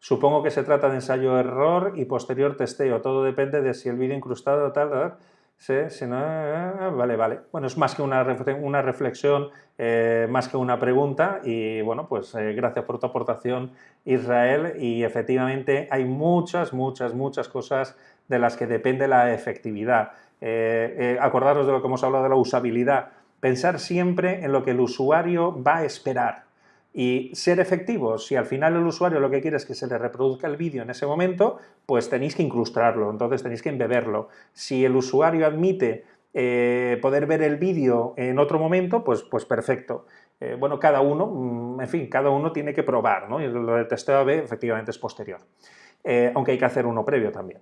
supongo que se trata de ensayo-error y posterior testeo. Todo depende de si el vídeo incrustado tal, tal Sí, sí, no, ah, vale, vale. Bueno, es más que una, una reflexión, eh, más que una pregunta y bueno, pues eh, gracias por tu aportación Israel y efectivamente hay muchas, muchas, muchas cosas de las que depende la efectividad. Eh, acordaros de lo que hemos hablado de la usabilidad, pensar siempre en lo que el usuario va a esperar y ser efectivos. Si al final el usuario lo que quiere es que se le reproduzca el vídeo en ese momento, pues tenéis que incrustarlo, entonces tenéis que embeberlo. Si el usuario admite eh, poder ver el vídeo en otro momento, pues, pues perfecto. Eh, bueno, cada uno, mm, en fin, cada uno tiene que probar, ¿no? Y lo del testeo AB efectivamente es posterior, eh, aunque hay que hacer uno previo también.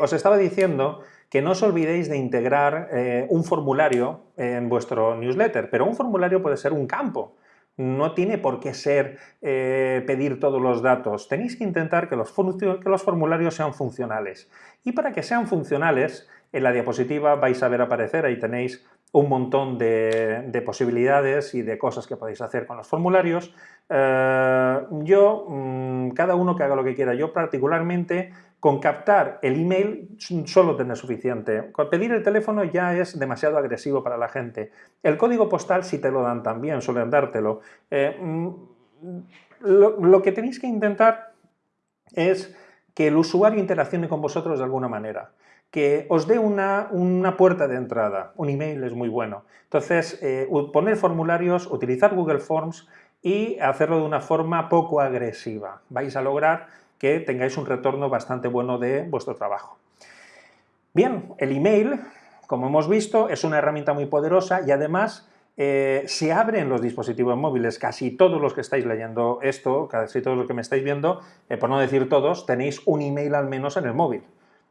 os estaba diciendo que no os olvidéis de integrar un formulario en vuestro newsletter, pero un formulario puede ser un campo. No tiene por qué ser eh, pedir todos los datos. Tenéis que intentar que los, formularios sean funcionales. Y para que sean funcionales, en la diapositiva vais a ver aparecer, ahí tenéis un montón de, posibilidades y de cosas que podéis hacer con los formularios. Eh, yo, mm, cada uno que haga lo que quiera, yo particularmente con captar el email solo tener suficiente. Con pedir el teléfono ya es demasiado agresivo para la gente. El código postal si te lo dan también, suelen dártelo. Eh, mm, lo, que tenéis que intentar es que el usuario interaccione con vosotros de alguna manera que os dé una, puerta de entrada. Un email es muy bueno. Entonces, eh, poner formularios, utilizar Google Forms y hacerlo de una forma poco agresiva. Vais a lograr que tengáis un retorno bastante bueno de vuestro trabajo. Bien, el email, como hemos visto, es una herramienta muy poderosa y además eh, se abren los dispositivos móviles. Casi todos los que estáis leyendo esto, casi todos los que me estáis viendo, eh, por no decir todos, tenéis un email al menos en el móvil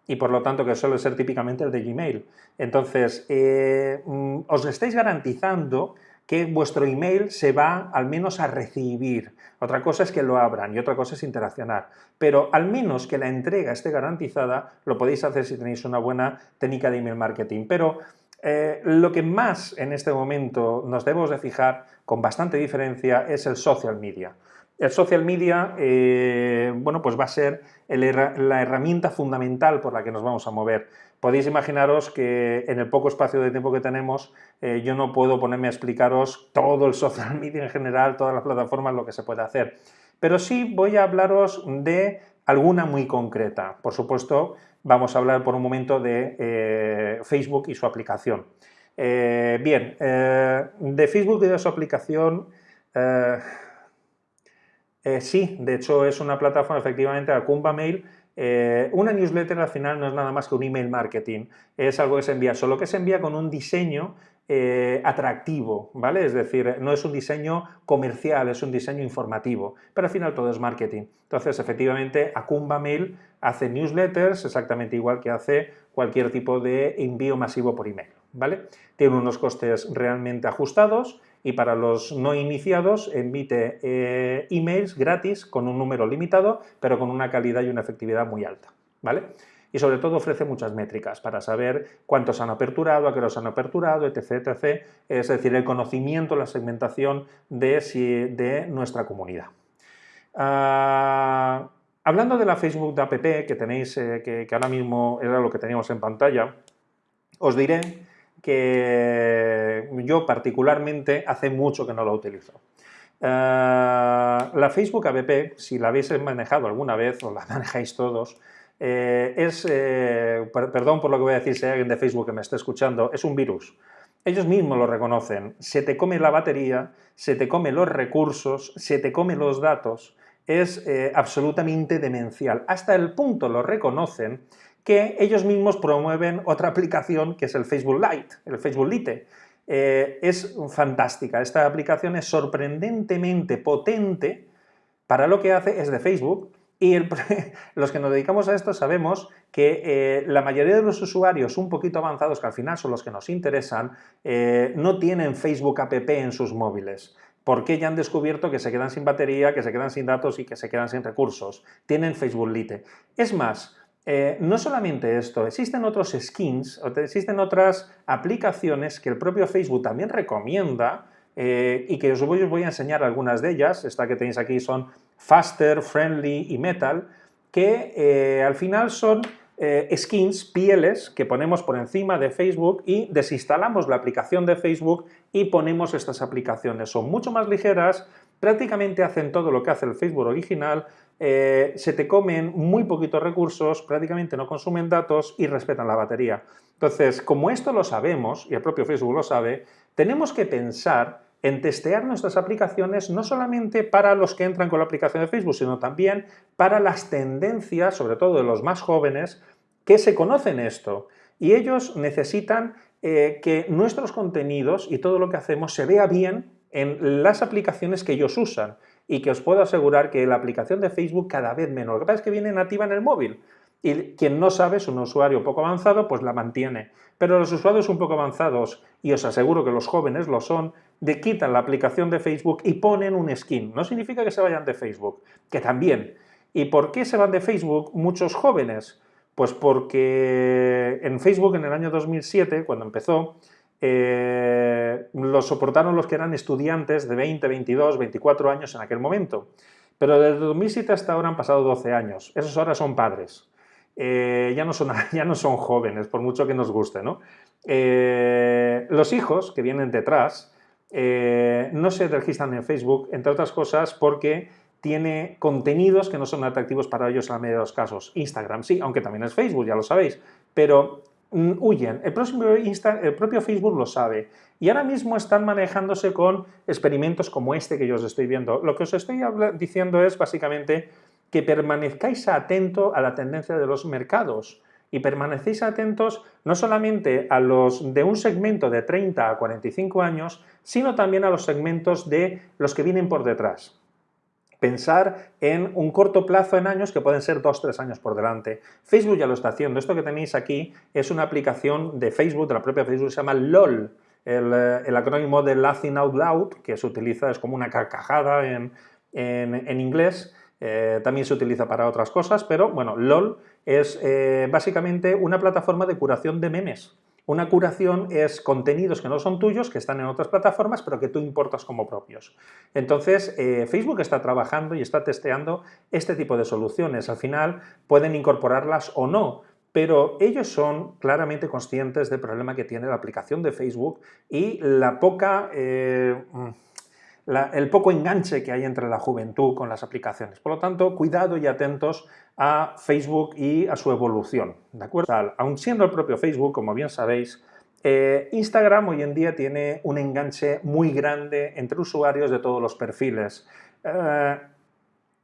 y por lo tanto que suele ser típicamente el de Gmail. Entonces, eh, mm, os estáis garantizando que vuestro email se va al menos a recibir. Otra cosa es que lo abran y otra cosa es interaccionar. Pero al menos que la entrega esté garantizada, lo podéis hacer si tenéis una buena técnica de email marketing. Pero eh, lo que más en este momento nos debemos de fijar con bastante diferencia es el social media. El social media, eh, bueno, pues va a ser la herramienta fundamental por la que nos vamos a mover. Podéis imaginaros que en el poco espacio de tiempo que tenemos, eh, yo no puedo ponerme a explicaros todo el social media en general, todas las plataformas, lo que se puede hacer. Pero sí voy a hablaros de alguna muy concreta. Por supuesto, vamos a hablar por un momento de eh, Facebook y su aplicación. bien, de Facebook y de su aplicación eh, sí, de hecho es una plataforma, efectivamente, Acumba Mail. Eh, una newsletter al final no es nada más que un email marketing, es algo que se envía, solo que se envía con un diseño eh, atractivo, ¿vale? Es decir, no es un diseño comercial, es un diseño informativo, pero al final todo es marketing. Entonces, efectivamente, Acumba Mail hace newsletters exactamente igual que hace cualquier tipo de envío masivo por email, ¿vale? Tiene unos costes realmente ajustados y para los no iniciados emite eh, emails gratis con un número limitado, pero con una calidad y una efectividad muy alta, ¿vale? Y sobre todo ofrece muchas métricas para saber cuántos han aperturado, a qué los han aperturado, etc, etc. Es decir, el conocimiento, la segmentación de, nuestra comunidad. Ah, hablando de la Facebook de app que tenéis, eh, que ahora mismo era lo que teníamos en pantalla, os diré que yo particularmente hace mucho que no lo utilizo. Eh, la Facebook app, si la habéis manejado alguna vez o la manejáis todos, eh, es, eh, perdón por lo que voy a decir si hay alguien de Facebook que me está escuchando, es un virus. Ellos mismos lo reconocen. Se te come la batería, se te come los recursos, se te come los datos. Es absolutamente demencial. Hasta el punto lo reconocen que ellos mismos promueven otra aplicación que es el Facebook Lite, el Facebook Lite. Eh, es fantástica, esta aplicación es sorprendentemente potente para lo que hace, es de Facebook, y los que nos dedicamos a esto sabemos que eh, la mayoría de los usuarios un poquito avanzados, que al final son los que nos interesan, eh, no tienen Facebook app en sus móviles porque ya han descubierto que se quedan sin batería, que se quedan sin datos y que se quedan sin recursos. Tienen Facebook Lite. Es más, eh, no solamente esto, existen otros skins, existen otras aplicaciones que el propio Facebook también recomienda eh, y que os voy, a enseñar algunas de ellas. Esta que tenéis aquí son Faster, Friendly y Metal, que eh, al final son skins, pieles, que ponemos por encima de Facebook y desinstalamos la aplicación de Facebook y ponemos estas aplicaciones. Son mucho más ligeras, prácticamente hacen todo lo que hace el Facebook original, eh, se te comen muy poquitos recursos, prácticamente no consumen datos y respetan la batería. Entonces, como esto lo sabemos, y el propio Facebook lo sabe, tenemos que pensar en testear nuestras aplicaciones no solamente para los que entran con la aplicación de Facebook, sino también para las tendencias, sobre todo de los más jóvenes, que se conocen esto. Y ellos necesitan eh, que nuestros contenidos y todo lo que hacemos se vea bien en las aplicaciones que ellos usan y que os puedo asegurar que la aplicación de Facebook cada vez menos. Lo que pasa es que viene nativa en el móvil y quien no sabe es un usuario poco avanzado, pues la mantiene. Pero los usuarios un poco avanzados, y os aseguro que los jóvenes lo son, de quitan la aplicación de Facebook y ponen un skin. No significa que se vayan de Facebook, que también. ¿Y por qué se van de Facebook muchos jóvenes? Pues porque en Facebook en el año 2007, cuando empezó, eh, lo soportaron los que eran estudiantes de 20, 22, 24 años en aquel momento. Pero desde 2007 hasta ahora han pasado 12 años. Esos ahora son padres. Eh, ya, no son, ya no son jóvenes, por mucho que nos guste. ¿no? Eh, los hijos que vienen detrás no se registran en Facebook, entre otras cosas porque tiene contenidos que no son atractivos para ellos en la mayoría de los casos. Instagram sí, aunque también es Facebook, ya lo sabéis, pero huyen. El, el propio Facebook lo sabe y ahora mismo están manejándose con experimentos como este que yo os estoy viendo. Lo que os estoy diciendo es básicamente que permanezcáis atentos a la tendencia de los mercados y permanecéis atentos no solamente a los de un segmento de 30 a 45 años, sino también a los segmentos de los que vienen por detrás pensar en un corto plazo en años que pueden ser dos, tres años por delante. Facebook ya lo está haciendo. Esto que tenéis aquí es una aplicación de Facebook, de la propia Facebook, se llama LOL, el, acrónimo de Laughing Out Loud, que se utiliza, es como una carcajada en, inglés, eh, también se utiliza para otras cosas, pero bueno, LOL es eh, básicamente una plataforma de curación de memes. Una curación es contenidos que no son tuyos, que están en otras plataformas, pero que tú importas como propios. Entonces, eh, Facebook está trabajando y está testeando este tipo de soluciones. Al final, pueden incorporarlas o no, pero ellos son claramente conscientes del problema que tiene la aplicación de Facebook y la poca... Eh, el poco enganche que hay entre la juventud con las aplicaciones. Por lo tanto, cuidado y atentos a Facebook y a su evolución. ¿de acuerdo? Aun siendo el propio Facebook, como bien sabéis, eh, Instagram hoy en día tiene un enganche muy grande entre usuarios de todos los perfiles. Eh,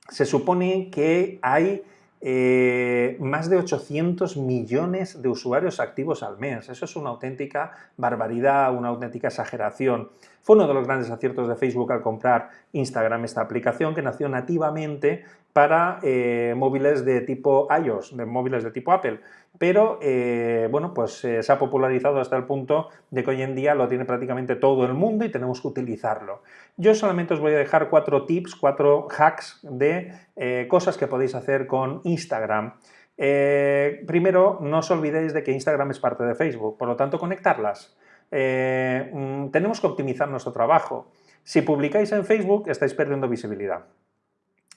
se supone que hay eh, más de 800 millones de usuarios activos al mes. Eso es una auténtica barbaridad, una auténtica exageración. Fue uno de los grandes aciertos de Facebook al comprar Instagram, esta aplicación que nació nativamente para eh, móviles de tipo iOS, de móviles de tipo Apple. Pero, eh, bueno, pues se ha popularizado hasta el punto de que hoy en día lo tiene prácticamente todo el mundo y tenemos que utilizarlo. Yo solamente os voy a dejar cuatro tips, cuatro hacks de eh, cosas que podéis hacer con Instagram. primero, no os olvidéis de que Instagram es parte de Facebook, por lo tanto, conectarlas. Mm, tenemos que optimizar nuestro trabajo. Si publicáis en Facebook, estáis perdiendo visibilidad.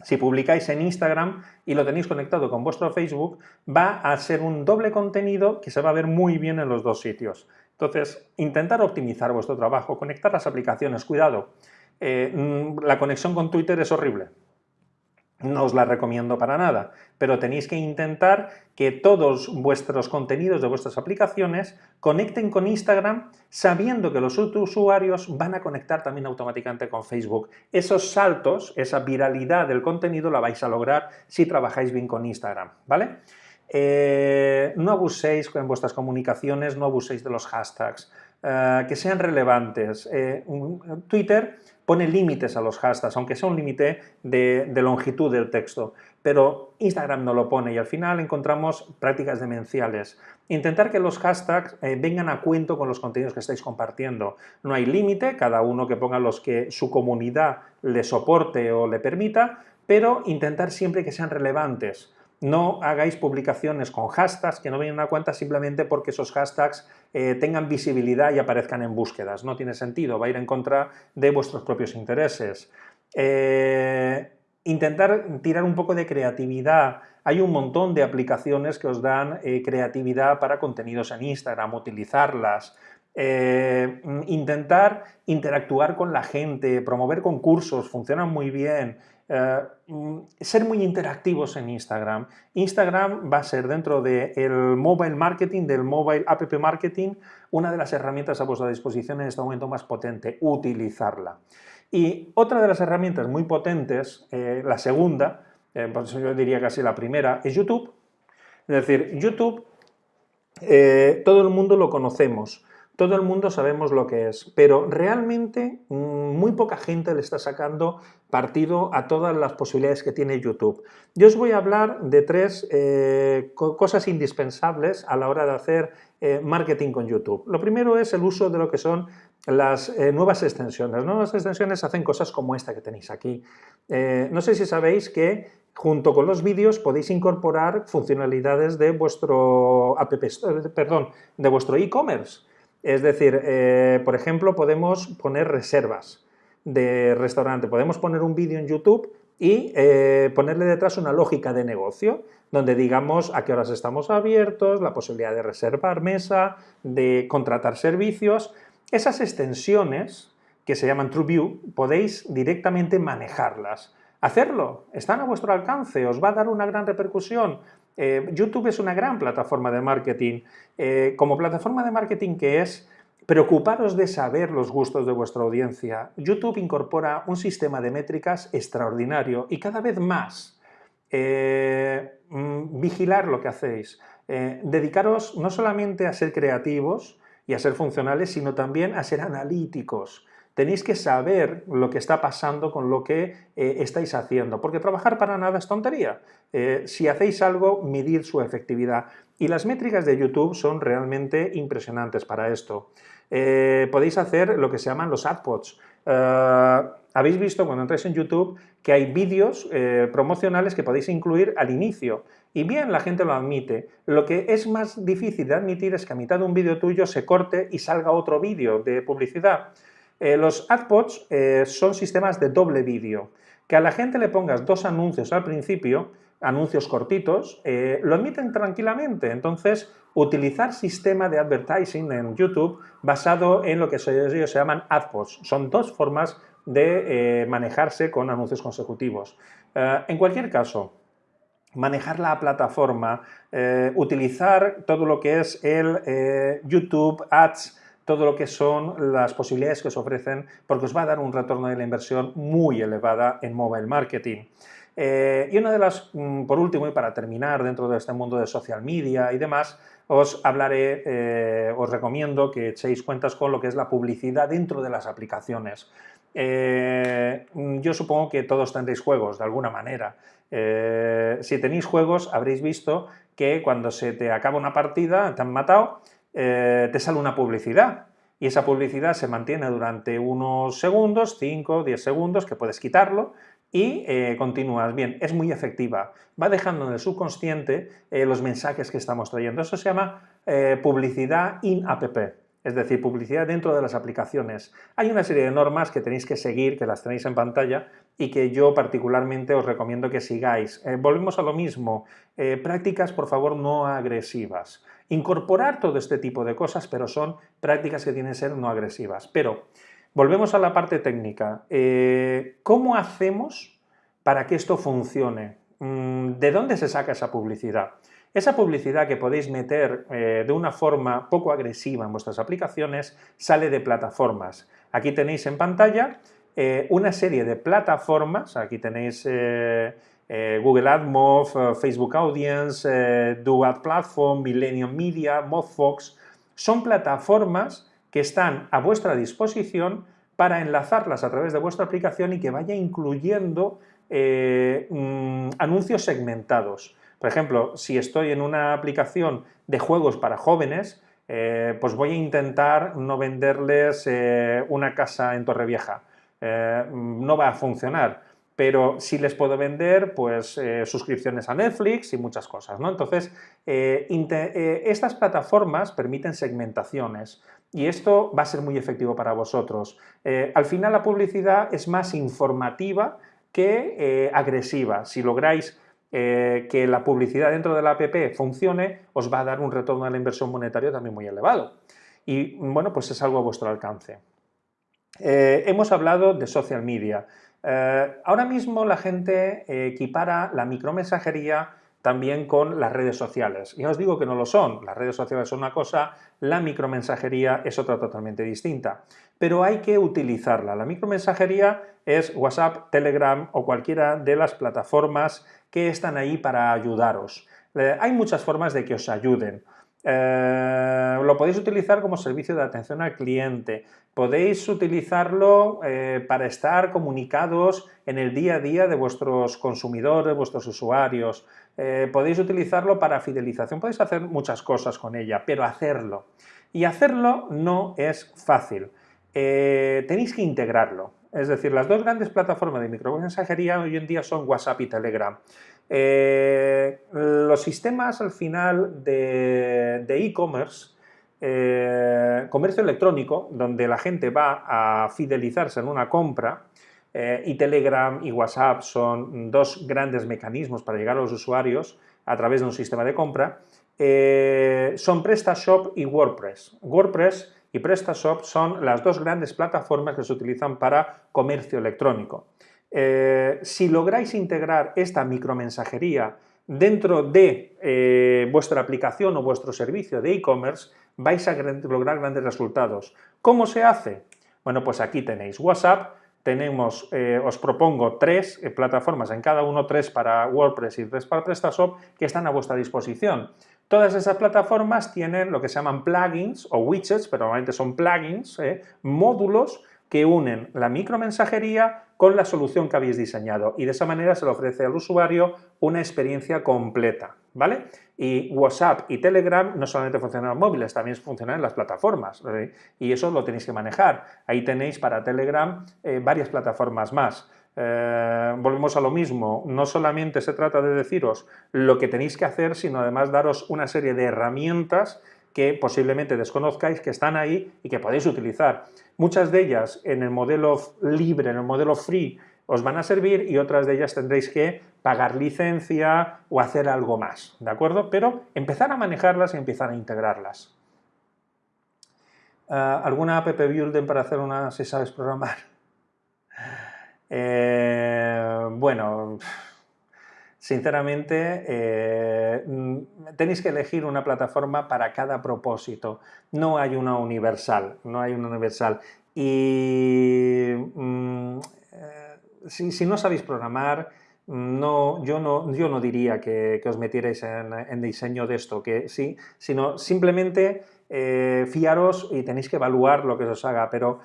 Si publicáis en Instagram y lo tenéis conectado con vuestro Facebook, va a ser un doble contenido que se va a ver muy bien en los dos sitios. Entonces, intentar optimizar vuestro trabajo, conectar las aplicaciones, cuidado. Eh, mm, la conexión con Twitter es horrible no os la recomiendo para nada, pero tenéis que intentar que todos vuestros contenidos de vuestras aplicaciones conecten con Instagram sabiendo que los usuarios van a conectar también automáticamente con Facebook. Esos saltos, esa viralidad del contenido la vais a lograr si trabajáis bien con Instagram, ¿vale? Eh, no abuséis en vuestras comunicaciones, no abuséis de los hashtags, eh, que sean relevantes. Eh, Twitter pone límites a los hashtags, aunque sea un límite de, longitud del texto, pero Instagram no lo pone y al final encontramos prácticas demenciales. Intentar que los hashtags eh, vengan a cuento con los contenidos que estáis compartiendo. No hay límite, cada uno que ponga los que su comunidad le soporte o le permita, pero intentar siempre que sean relevantes. No hagáis publicaciones con hashtags que no vengan a cuenta simplemente porque esos hashtags eh, tengan visibilidad y aparezcan en búsquedas. No tiene sentido, va a ir en contra de vuestros propios intereses. Eh, intentar tirar un poco de creatividad. Hay un montón de aplicaciones que os dan eh, creatividad para contenidos en Instagram, utilizarlas. intentar interactuar con la gente, promover concursos, funcionan muy bien. Eh, mm, ser muy interactivos en Instagram. Instagram va a ser dentro del mobile marketing, del mobile app marketing, una de las herramientas a vuestra disposición en este momento más potente, utilizarla. Y otra de las herramientas muy potentes, eh, la segunda, eh, pues yo diría casi la primera, es YouTube. Es decir, YouTube, todo el mundo lo conocemos, todo el mundo sabemos lo que es, pero realmente mm, muy poca gente le está sacando partido a todas las posibilidades que tiene YouTube. Yo os voy a hablar de tres eh, cosas indispensables a la hora de hacer eh, marketing con YouTube. Lo primero es el uso de lo que son las eh, nuevas extensiones. Las nuevas extensiones hacen cosas como esta que tenéis aquí. no sé si sabéis que junto con los vídeos podéis incorporar funcionalidades de vuestro app, perdón, de vuestro e-commerce. Es decir, eh, por ejemplo, podemos poner reservas de restaurante, podemos poner un vídeo en YouTube y eh, ponerle detrás una lógica de negocio, donde digamos a qué horas estamos abiertos, la posibilidad de reservar mesa, de contratar servicios. Esas extensiones, que se llaman TrueView, podéis directamente manejarlas. Hacerlo, están a vuestro alcance, os va a dar una gran repercusión. Eh, YouTube es una gran plataforma de marketing. Eh, como plataforma de marketing que es, preocuparos de saber los gustos de vuestra audiencia. YouTube incorpora un sistema de métricas extraordinario y cada vez más. Eh, mm, vigilar lo que hacéis. dedicaros no solamente a ser creativos y a ser funcionales, sino también a ser analíticos tenéis que saber lo que está pasando con lo que estáis haciendo, porque trabajar para nada es tontería. Eh, si hacéis algo, medir su efectividad. Y las métricas de YouTube son realmente impresionantes para esto. Eh, podéis hacer lo que se llaman los AdPods. Habéis visto cuando entráis en YouTube que hay vídeos promocionales que podéis incluir al inicio. Y bien, la gente lo admite. Lo que es más difícil de admitir es que a mitad de un vídeo tuyo se corte y salga otro vídeo de publicidad. Eh, los AdPods eh, son sistemas de doble vídeo. Que a la gente le pongas dos anuncios al principio, anuncios cortitos, eh, lo emiten tranquilamente. Entonces, utilizar sistema de advertising en YouTube basado en lo que ellos se llaman AdPods. Son dos formas de manejarse con anuncios consecutivos. en cualquier caso, manejar la plataforma, utilizar todo lo que es el YouTube Ads, todo lo que son las posibilidades que os ofrecen, porque os va a dar un retorno de la inversión muy elevada en mobile marketing. Eh, y una de las, mm, por último y para terminar dentro de este mundo de social media y demás, os hablaré, eh, os recomiendo que echéis cuentas con lo que es la publicidad dentro de las aplicaciones. Eh, yo supongo que todos tendréis juegos de alguna manera. si tenéis juegos habréis visto que cuando se te acaba una partida, te han matado, te sale una publicidad y esa publicidad se mantiene durante unos segundos, 5, 10 segundos, que puedes quitarlo y eh, continúas. Bien, es muy efectiva. Va dejando en el subconsciente eh, los mensajes que estamos trayendo. Eso se llama publicidad in-app es decir, publicidad dentro de las aplicaciones. Hay una serie de normas que tenéis que seguir, que las tenéis en pantalla y que yo particularmente os recomiendo que sigáis. Eh, volvemos a lo mismo, eh, prácticas por favor no agresivas. Incorporar todo este tipo de cosas, pero son prácticas que tienen que ser no agresivas. Pero volvemos a la parte técnica. Eh, ¿Cómo hacemos para que esto funcione? Mm, ¿De dónde se saca esa publicidad? Esa publicidad que podéis meter eh, de una forma poco agresiva en vuestras aplicaciones sale de plataformas. Aquí tenéis en pantalla eh, una serie de plataformas, aquí tenéis Google AdMob, Facebook Audience, Duad Platform, Millennium Media, MobFox, son plataformas que están a vuestra disposición para enlazarlas a través de vuestra aplicación y que vaya incluyendo mm, anuncios segmentados. Por ejemplo, si estoy en una aplicación de juegos para jóvenes, eh, pues voy a intentar no venderles eh, una casa en Torrevieja. Eh, no va a funcionar, pero sí les puedo vender pues, suscripciones a Netflix y muchas cosas. ¿no? Entonces, estas plataformas permiten segmentaciones y esto va a ser muy efectivo para vosotros. al final la publicidad es más informativa que agresiva. Si lográis eh, que la publicidad dentro de la app funcione, os va a dar un retorno a la inversión monetaria también muy elevado. Y bueno, pues es algo a vuestro alcance. Eh, hemos hablado de social media. Eh, ahora mismo la gente equipara la micromensajería también con las redes sociales. Y os digo que no lo son. Las redes sociales son una cosa, la micromensajería es otra totalmente distinta. Pero hay que utilizarla. La micromensajería es WhatsApp, Telegram o cualquiera de las plataformas que están ahí para ayudaros. Eh, hay muchas formas de que os ayuden. Eh, lo podéis utilizar como servicio de atención al cliente, podéis utilizarlo eh, para estar comunicados en el día a día de vuestros consumidores, vuestros usuarios, podéis utilizarlo para fidelización, podéis hacer muchas cosas con ella, pero hacerlo. Y hacerlo no es fácil, tenéis que integrarlo. Es decir, las dos grandes plataformas de micromensajería hoy en día son WhatsApp y Telegram. Eh, los sistemas al final de e-commerce eh, comercio electrónico, donde la gente va a fidelizarse en una compra, eh, y Telegram y WhatsApp son dos grandes mecanismos para llegar a los usuarios a través de un sistema de compra, eh, son PrestaShop y WordPress. WordPress y PrestaShop son las dos grandes plataformas que se utilizan para comercio electrónico. si lográis integrar esta micromensajería dentro de vuestra aplicación o vuestro servicio de e-commerce, vais a lograr grandes resultados. ¿Cómo se hace? Bueno, pues aquí tenéis WhatsApp, tenemos, eh, os propongo tres eh, plataformas, en cada uno tres para WordPress y tres para PrestaShop, que están a vuestra disposición. Todas esas plataformas tienen lo que se llaman plugins o widgets, pero normalmente son plugins, eh, módulos que unen la micromensajería con la solución que habéis diseñado y de esa manera se le ofrece al usuario una experiencia completa, ¿vale? Y WhatsApp y Telegram no solamente funcionan en móviles, también funcionan en las plataformas y eso lo tenéis que manejar. Ahí tenéis para Telegram eh, varias plataformas más. Eh, volvemos a lo mismo, no solamente se trata de deciros lo que tenéis que hacer, sino además daros una serie de herramientas que posiblemente desconozcáis, que están ahí y que podéis utilizar. Muchas de ellas en el modelo libre, en el modelo free, os van a servir y otras de ellas tendréis que pagar licencia o hacer algo más, ¿de acuerdo? Pero empezar a manejarlas y empezar a integrarlas. Ah, ¿Alguna app building para hacer una si sabes programar? Eh, bueno, sinceramente, eh, tenéis que elegir una plataforma para cada propósito. No hay una universal, no hay una universal. Y mm, eh, si, no sabéis programar, no, yo, no, yo no diría que, os metierais en, diseño de esto, que sí, sino simplemente eh, fiaros y tenéis que evaluar lo que os haga, pero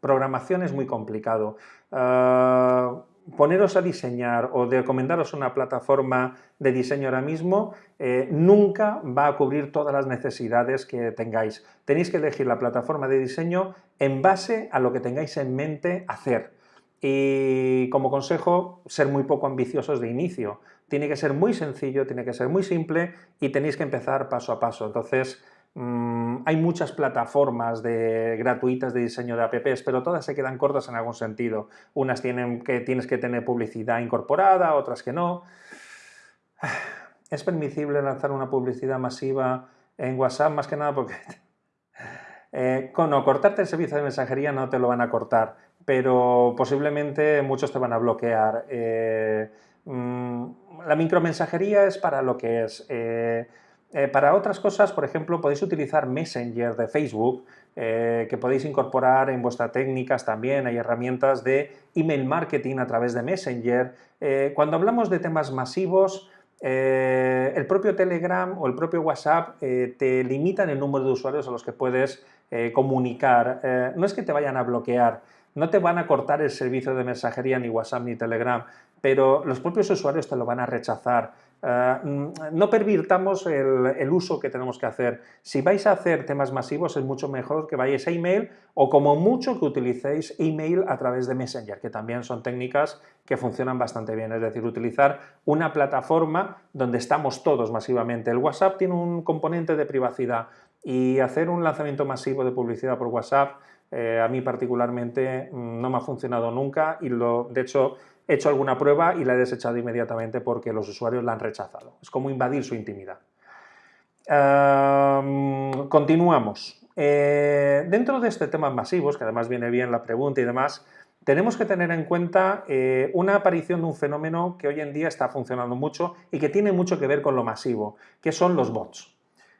programación es muy complicado. Ah, poneros a diseñar o de recomendaros una plataforma de diseño ahora mismo eh, nunca va a cubrir todas las necesidades que tengáis. Tenéis que elegir la plataforma de diseño en base a lo que tengáis en mente hacer. Y como consejo, ser muy poco ambiciosos de inicio. Tiene que ser muy sencillo, tiene que ser muy simple y tenéis que empezar paso a paso. Entonces, Mm, hay muchas plataformas de, gratuitas de diseño de apps, pero todas se quedan cortas en algún sentido. Unas tienen que tienes que tener publicidad incorporada, otras que no. ¿Es permisible lanzar una publicidad masiva en WhatsApp? Más que nada porque... Eh, con, no, cortarte el servicio de mensajería no te lo van a cortar, pero posiblemente muchos te van a bloquear. Eh, mm, la micromensajería es para lo que es. Eh, eh, para otras cosas, por ejemplo, podéis utilizar Messenger de Facebook, eh, que podéis incorporar en vuestras técnicas también. Hay herramientas de email marketing a través de Messenger. Eh, cuando hablamos de temas masivos, el propio Telegram o el propio WhatsApp te limitan el número de usuarios a los que puedes comunicar. no es que te vayan a bloquear, no te van a cortar el servicio de mensajería ni WhatsApp ni Telegram, pero los propios usuarios te lo van a rechazar. Eh, no pervirtamos el, uso que tenemos que hacer. Si vais a hacer temas masivos es mucho mejor que vayáis a email o como mucho que utilicéis email a través de Messenger, que también son técnicas que funcionan bastante bien. Es decir, utilizar una plataforma donde estamos todos masivamente. El WhatsApp tiene un componente de privacidad y hacer un lanzamiento masivo de publicidad por WhatsApp eh, a mí particularmente mm, no me ha funcionado nunca y lo, de hecho he hecho alguna prueba y la he desechado inmediatamente porque los usuarios la han rechazado. Es como invadir su intimidad. continuamos. Eh, dentro de este tema masivos, que además viene bien la pregunta y demás, tenemos que tener en cuenta eh, una aparición de un fenómeno que hoy en día está funcionando mucho y que tiene mucho que ver con lo masivo, que son los bots.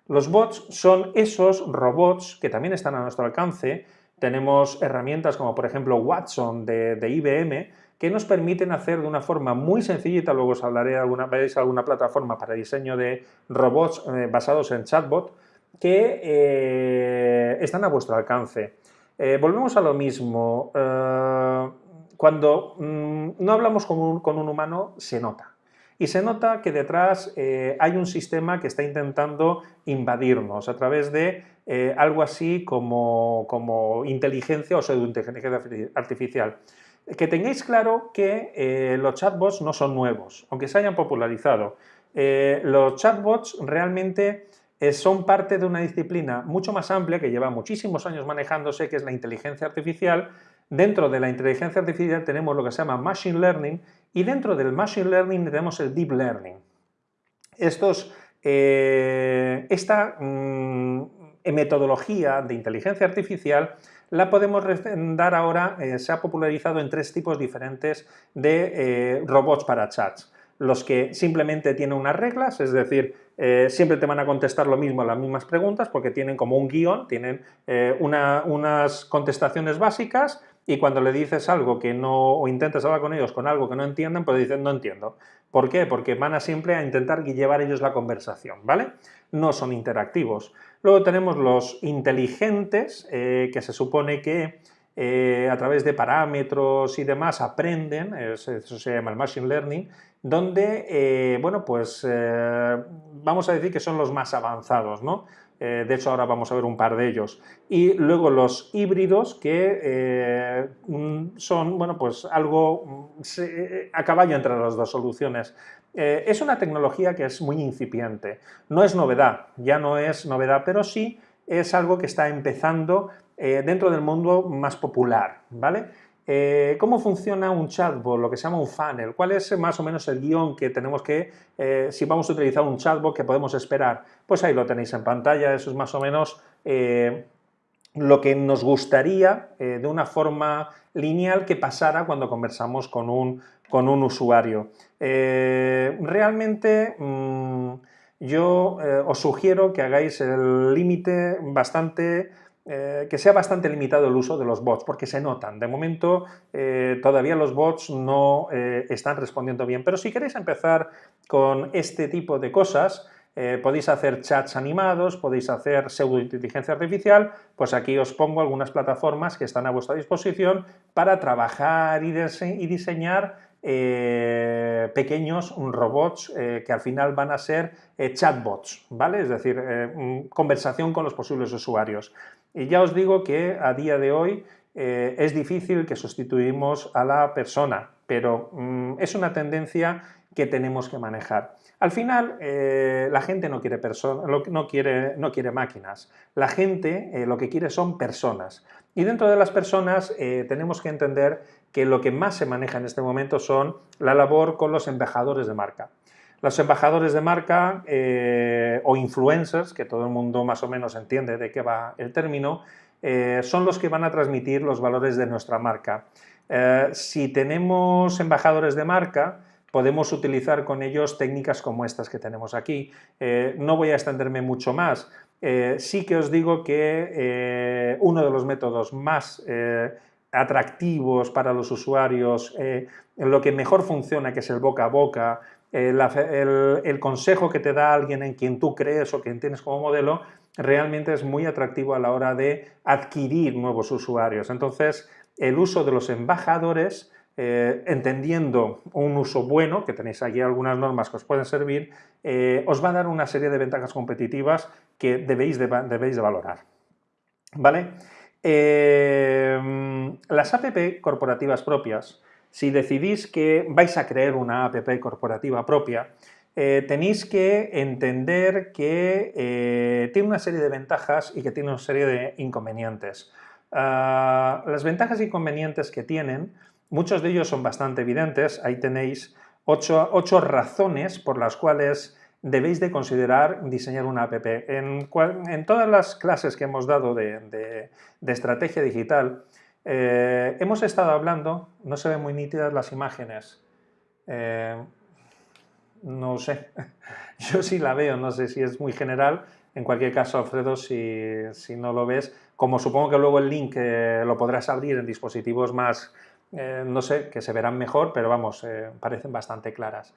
Los bots son esos robots que también están a nuestro alcance. Tenemos herramientas como por ejemplo Watson de, de IBM, que nos permiten hacer de una forma muy sencillita, luego os hablaré de alguna, alguna plataforma para diseño de robots eh, basados en chatbot, que eh, están a vuestro alcance. Eh, volvemos a lo mismo, cuando mm, no hablamos con un, humano, se nota. Y se nota que detrás hay un sistema que está intentando invadirnos a través de algo así como, como inteligencia o pseudointeligencia artificial. Que tengáis claro que eh, los chatbots no son nuevos, aunque se hayan popularizado. Eh, los chatbots realmente son parte de una disciplina mucho más amplia que lleva muchísimos años manejándose, que es la inteligencia artificial. Dentro de la inteligencia artificial tenemos lo que se llama Machine Learning y dentro del Machine Learning tenemos el Deep Learning. Eh, esta mm, metodología de inteligencia artificial la podemos dar ahora, eh, se ha popularizado en tres tipos diferentes de eh, robots para chats. Los que simplemente tienen unas reglas, es decir, eh, siempre te van a contestar lo mismo, las mismas preguntas, porque tienen como un guion, tienen unas contestaciones básicas y cuando le dices algo que no, o intentas hablar con ellos con algo que no entienden, pues dicen no entiendo. ¿Por qué? Porque van a siempre a intentar llevar ellos la conversación, ¿vale? No son interactivos. Luego tenemos los inteligentes, eh, que se supone que eh, a través de parámetros y demás aprenden, eso se llama el Machine Learning, donde, eh, bueno, pues vamos a decir que son los más avanzados, ¿no? de hecho, ahora vamos a ver un par de ellos. Y luego los híbridos, que son, bueno, pues algo a caballo entre las dos soluciones. Eh, es una tecnología que es muy incipiente, no es novedad, ya no es novedad, pero sí es algo que está empezando eh, dentro del mundo más popular, ¿vale? Eh, ¿Cómo funciona un chatbot, lo que se llama un funnel? ¿Cuál es más o menos el guion que tenemos que, si vamos a utilizar un chatbot, que podemos esperar? Pues ahí lo tenéis en pantalla, eso es más o menos lo que nos gustaría de una forma lineal que pasara cuando conversamos con un, con un usuario. Eh, realmente mm, yo eh, os sugiero que hagáis el límite bastante eh, que sea bastante limitado el uso de los bots, porque se notan. De momento todavía los bots no están respondiendo bien, pero si queréis empezar con este tipo de cosas, podéis hacer chats animados, podéis hacer pseudo-inteligencia artificial, pues aquí os pongo algunas plataformas que están a vuestra disposición para trabajar y diseñar eh, pequeños robots eh, que al final van a ser eh, chatbots, ¿vale? Es decir, conversación con los posibles usuarios. Y ya os digo que a día de hoy es difícil que sustituimos a la persona, pero mm, es una tendencia que tenemos que manejar. Al final, la gente no quiere, no, quiere, no quiere máquinas, la gente lo que quiere son personas. Y dentro de las personas tenemos que entender que lo que más se maneja en este momento son la labor con los embajadores de marca. Los embajadores de marca eh, o influencers, que todo el mundo más o menos entiende de qué va el término, eh, son los que van a transmitir los valores de nuestra marca. Eh, si tenemos embajadores de marca, podemos utilizar con ellos técnicas como estas que tenemos aquí. no voy a extenderme mucho más. sí que os digo que uno de los métodos más atractivos para los usuarios, eh, lo que mejor funciona, que es el boca a boca, eh, el, consejo que te da alguien en quien tú crees o quien tienes como modelo, realmente es muy atractivo a la hora de adquirir nuevos usuarios. Entonces, el uso de los embajadores, eh, entendiendo un uso bueno, que tenéis aquí algunas normas que os pueden servir, os va a dar una serie de ventajas competitivas que debéis de, debéis de valorar. ¿Vale? Em, las APP corporativas propias, si decidís que vais a crear una APP corporativa propia, eh, tenéis que entender que eh, tiene una serie de ventajas y que tiene una serie de inconvenientes. Ah, las ventajas e inconvenientes que tienen, muchos de ellos son bastante evidentes, ahí tenéis ocho, razones por las cuales debéis de considerar diseñar una app. En, todas las clases que hemos dado de, estrategia digital, eh, hemos estado hablando, no se ven muy nítidas las imágenes, eh, no sé, yo sí la veo, no sé si es muy general, en cualquier caso, Alfredo, si, no lo ves, como supongo que luego el link eh, lo podrás abrir en dispositivos más, no sé, que se verán mejor, pero vamos, parecen bastante claras.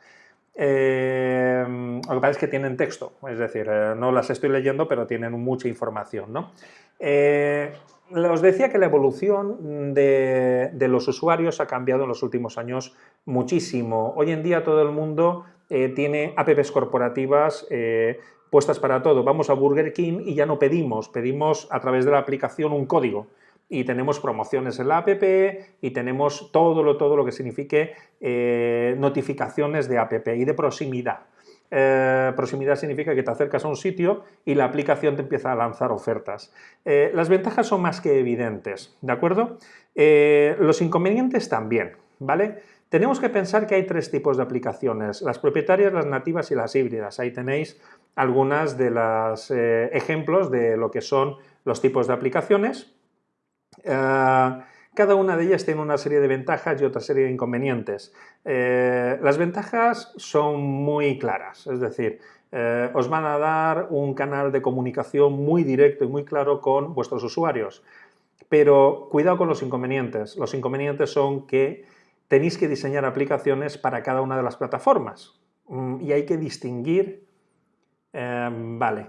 Eh, lo que pasa es que tienen texto, es decir, eh, no las estoy leyendo, pero tienen mucha información. ¿no? Eh, os decía que la evolución de, los usuarios ha cambiado en los últimos años muchísimo. Hoy en día todo el mundo tiene apps corporativas puestas para todo. Vamos a Burger King y ya no pedimos, pedimos a través de la aplicación un código y tenemos promociones en la app y tenemos todo lo, todo lo que signifique eh, notificaciones de app y de proximidad. Eh, proximidad significa que te acercas a un sitio y la aplicación te empieza a lanzar ofertas. Eh, las ventajas son más que evidentes, ¿de acuerdo? los inconvenientes también, ¿vale? Tenemos que pensar que hay tres tipos de aplicaciones, las propietarias, las nativas y las híbridas. Ahí tenéis algunas de los ejemplos de lo que son los tipos de aplicaciones. Cada una de ellas tiene una serie de ventajas y otra serie de inconvenientes. Eh, las ventajas son muy claras, es decir, eh, os van a dar un canal de comunicación muy directo y muy claro con vuestros usuarios. Pero cuidado con los inconvenientes. Los inconvenientes son que tenéis que diseñar aplicaciones para cada una de las plataformas mm, y hay que distinguir, eh, vale,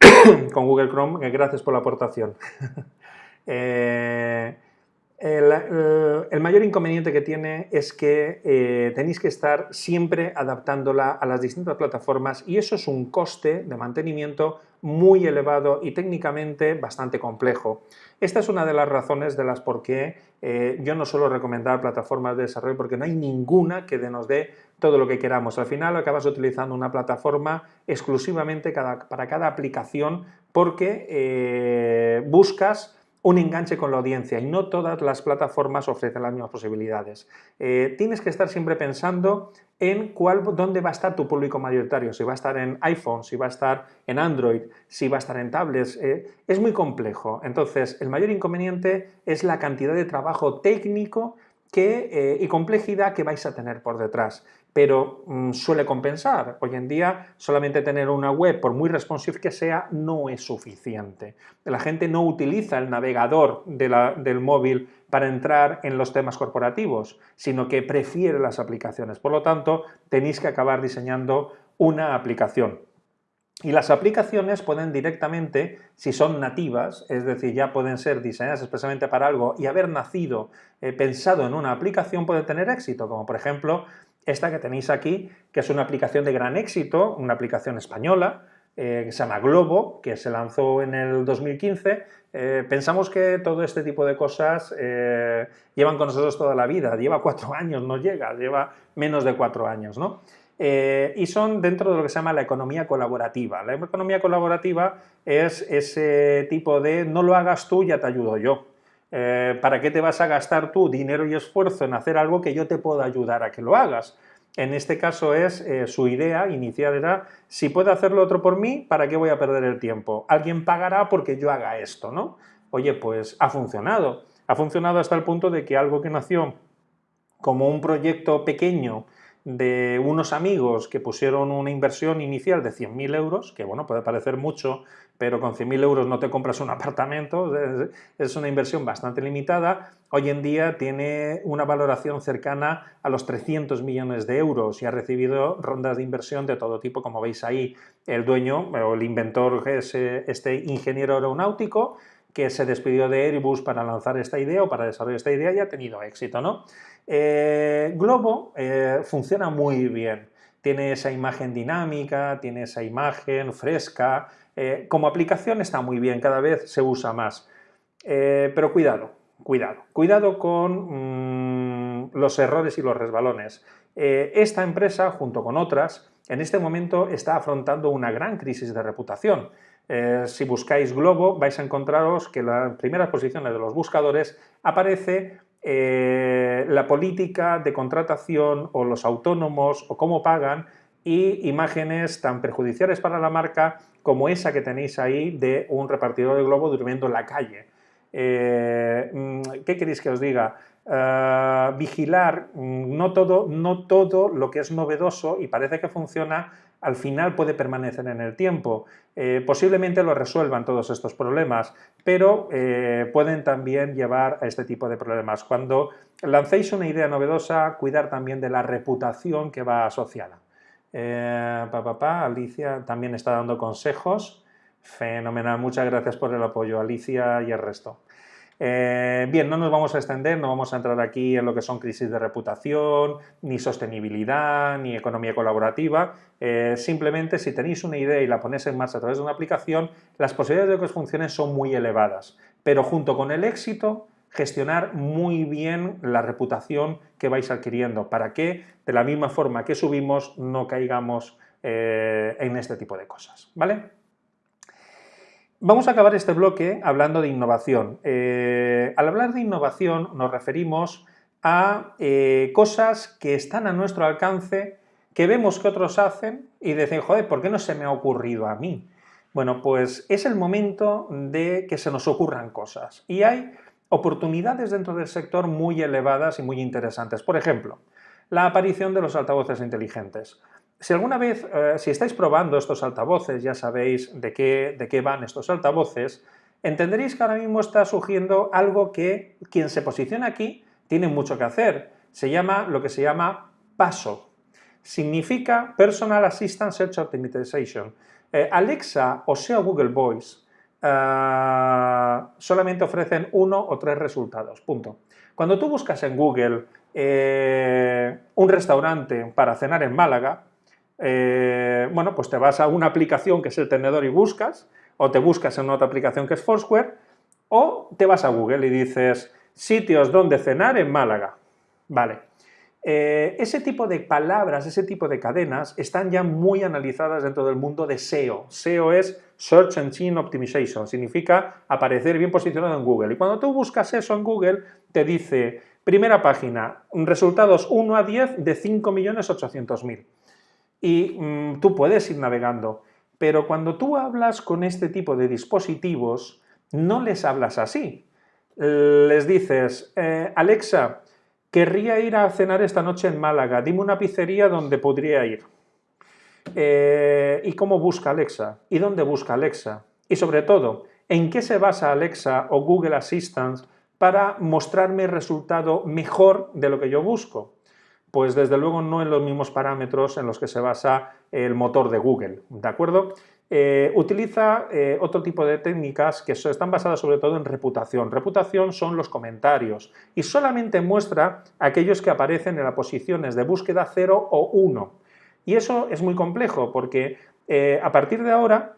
con Google Chrome, gracias por la aportación. Eh, el, mayor inconveniente que tiene es que eh, tenéis que estar siempre adaptándola a las distintas plataformas y eso es un coste de mantenimiento muy elevado y técnicamente bastante complejo. Esta es una de las razones de las por qué eh, yo no suelo recomendar plataformas de desarrollo porque no hay ninguna que nos dé todo lo que queramos. Al final acabas utilizando una plataforma exclusivamente para cada aplicación porque buscas un enganche con la audiencia y no todas las plataformas ofrecen las mismas posibilidades. Eh, tienes que estar siempre pensando en cuál, dónde va a estar tu público mayoritario, si va a estar en iPhone, si va a estar en Android, si va a estar en tablets, eh, es muy complejo. Entonces, el mayor inconveniente es la cantidad de trabajo técnico eh, y complejidad que vais a tener por detrás pero mm, suele compensar. Hoy en día solamente tener una web, por muy responsive que sea, no es suficiente. La gente no utiliza el navegador del móvil para entrar en los temas corporativos, sino que prefiere las aplicaciones. Por lo tanto, tenéis que acabar diseñando una aplicación. Y las aplicaciones pueden directamente, si son nativas, es decir, ya pueden ser diseñadas expresamente para algo y haber nacido eh, pensado en una aplicación puede tener éxito, como por ejemplo esta que tenéis aquí, que es una aplicación de gran éxito, una aplicación española, eh, que se llama Globo, que se lanzó en el 2015. Eh, pensamos que todo este tipo de cosas eh, llevan con nosotros toda la vida, lleva cuatro años, no llega, lleva menos de cuatro años, ¿no? y son dentro de lo que se llama la economía colaborativa. La economía colaborativa es ese tipo de no lo hagas tú, ya te ayudo yo. Eh, ¿para qué te vas a gastar tú dinero y esfuerzo en hacer algo que yo te puedo ayudar a que lo hagas? En este caso es eh, su idea inicial era, si puedo hacerlo otro por mí, ¿para qué voy a perder el tiempo? Alguien pagará porque yo haga esto, ¿no? Oye, pues ha funcionado. Ha funcionado hasta el punto de que algo que nació como un proyecto pequeño de unos amigos que pusieron una inversión inicial de 100.000 euros, que bueno, puede parecer mucho, pero con 100.000 euros no te compras un apartamento, es una inversión bastante limitada, hoy en día tiene una valoración cercana a los 300 millones de euros y ha recibido rondas de inversión de todo tipo, como veis ahí, el dueño o el inventor es este ingeniero aeronáutico, que se despidió de Airbus para lanzar esta idea o para desarrollar esta idea y ha tenido éxito. ¿no? Eh, Globo eh, funciona muy bien, tiene esa imagen dinámica, tiene esa imagen fresca, eh, como aplicación está muy bien, cada vez se usa más. pero cuidado, cuidado, cuidado con mm, los errores y los resbalones. esta empresa, junto con otras, en este momento está afrontando una gran crisis de reputación. Si buscáis Globo vais a encontraros que en las primeras posiciones de los buscadores aparece eh, la política de contratación o los autónomos o cómo pagan y imágenes tan perjudiciales para la marca como esa que tenéis ahí de un repartidor de globo durmiendo en la calle. Eh, mm, ¿Qué queréis que os diga? vigilar mm, no todo, no todo lo que es novedoso y parece que funciona al final puede permanecer en el tiempo. Eh, posiblemente lo resuelvan todos estos problemas, pero eh, pueden también llevar a este tipo de problemas. Cuando lancéis una idea novedosa, cuidar también de la reputación que va asociada. Eh, Alicia también está dando consejos. Fenomenal, muchas gracias por el apoyo, Alicia y el resto. Eh, bien, no nos vamos a extender, no vamos a entrar aquí en lo que son crisis de reputación, ni sostenibilidad, ni economía colaborativa. Eh, simplemente, si tenéis una idea y la ponéis en marcha a través de una aplicación, las posibilidades de que os funcione son muy elevadas. Pero junto con el éxito, gestionar muy bien la reputación que vais adquiriendo, para que de la misma forma que subimos no caigamos eh, en este tipo de cosas, ¿vale? Vamos a acabar este bloque hablando de innovación. Eh, al hablar de innovación nos referimos a eh, cosas que están a nuestro alcance, que vemos que otros hacen y decir, joder, ¿por qué no se me ha ocurrido a mí? Bueno, pues es el momento de que se nos ocurran cosas y hay oportunidades dentro del sector muy elevadas y muy interesantes. Por ejemplo, la aparición de los altavoces inteligentes. Si alguna vez, eh, si estáis probando estos altavoces, ya sabéis de qué, de qué van estos altavoces, entenderéis que ahora mismo está surgiendo algo que quien se posiciona aquí tiene mucho que hacer. Se llama lo que se llama PASO. Significa Personal Assistant Search Optimization. Eh, Alexa o sea Google Voice eh, solamente ofrecen uno o tres resultados, punto. Cuando tú buscas en Google un restaurante para cenar en Málaga, eh, bueno, pues te vas a una aplicación que es el tenedor y buscas, o te buscas en otra aplicación que es Foursquare, o te vas a Google y dices sitios donde cenar en Málaga. Vale. Eh, ese tipo de palabras, ese tipo de cadenas están ya muy analizadas dentro del mundo de SEO. SEO es Search Engine Optimization, significa aparecer bien posicionado en Google. Y cuando tú buscas eso en Google, te dice, primera página, resultados 1 a 10 de 5.800.000 y mm, tú puedes ir navegando. Pero cuando tú hablas con este tipo de dispositivos, no les hablas así. Les dices, eh, Alexa, querría ir a cenar esta noche en Málaga, dime una pizzería donde podría ir. Eh, ¿Y cómo busca Alexa? ¿Y dónde busca Alexa? Y sobre todo, ¿en qué se basa Alexa o Google Assistant para mostrarme el resultado mejor de lo que yo busco? Pues desde luego no en los mismos parámetros en los que se basa el motor de Google, ¿de acuerdo? Eh, utiliza eh, otro tipo de técnicas que están basadas sobre todo en reputación. Reputación son los comentarios y solamente muestra aquellos que aparecen en las posiciones de búsqueda 0 o 1. Y eso es muy complejo porque eh, a partir de ahora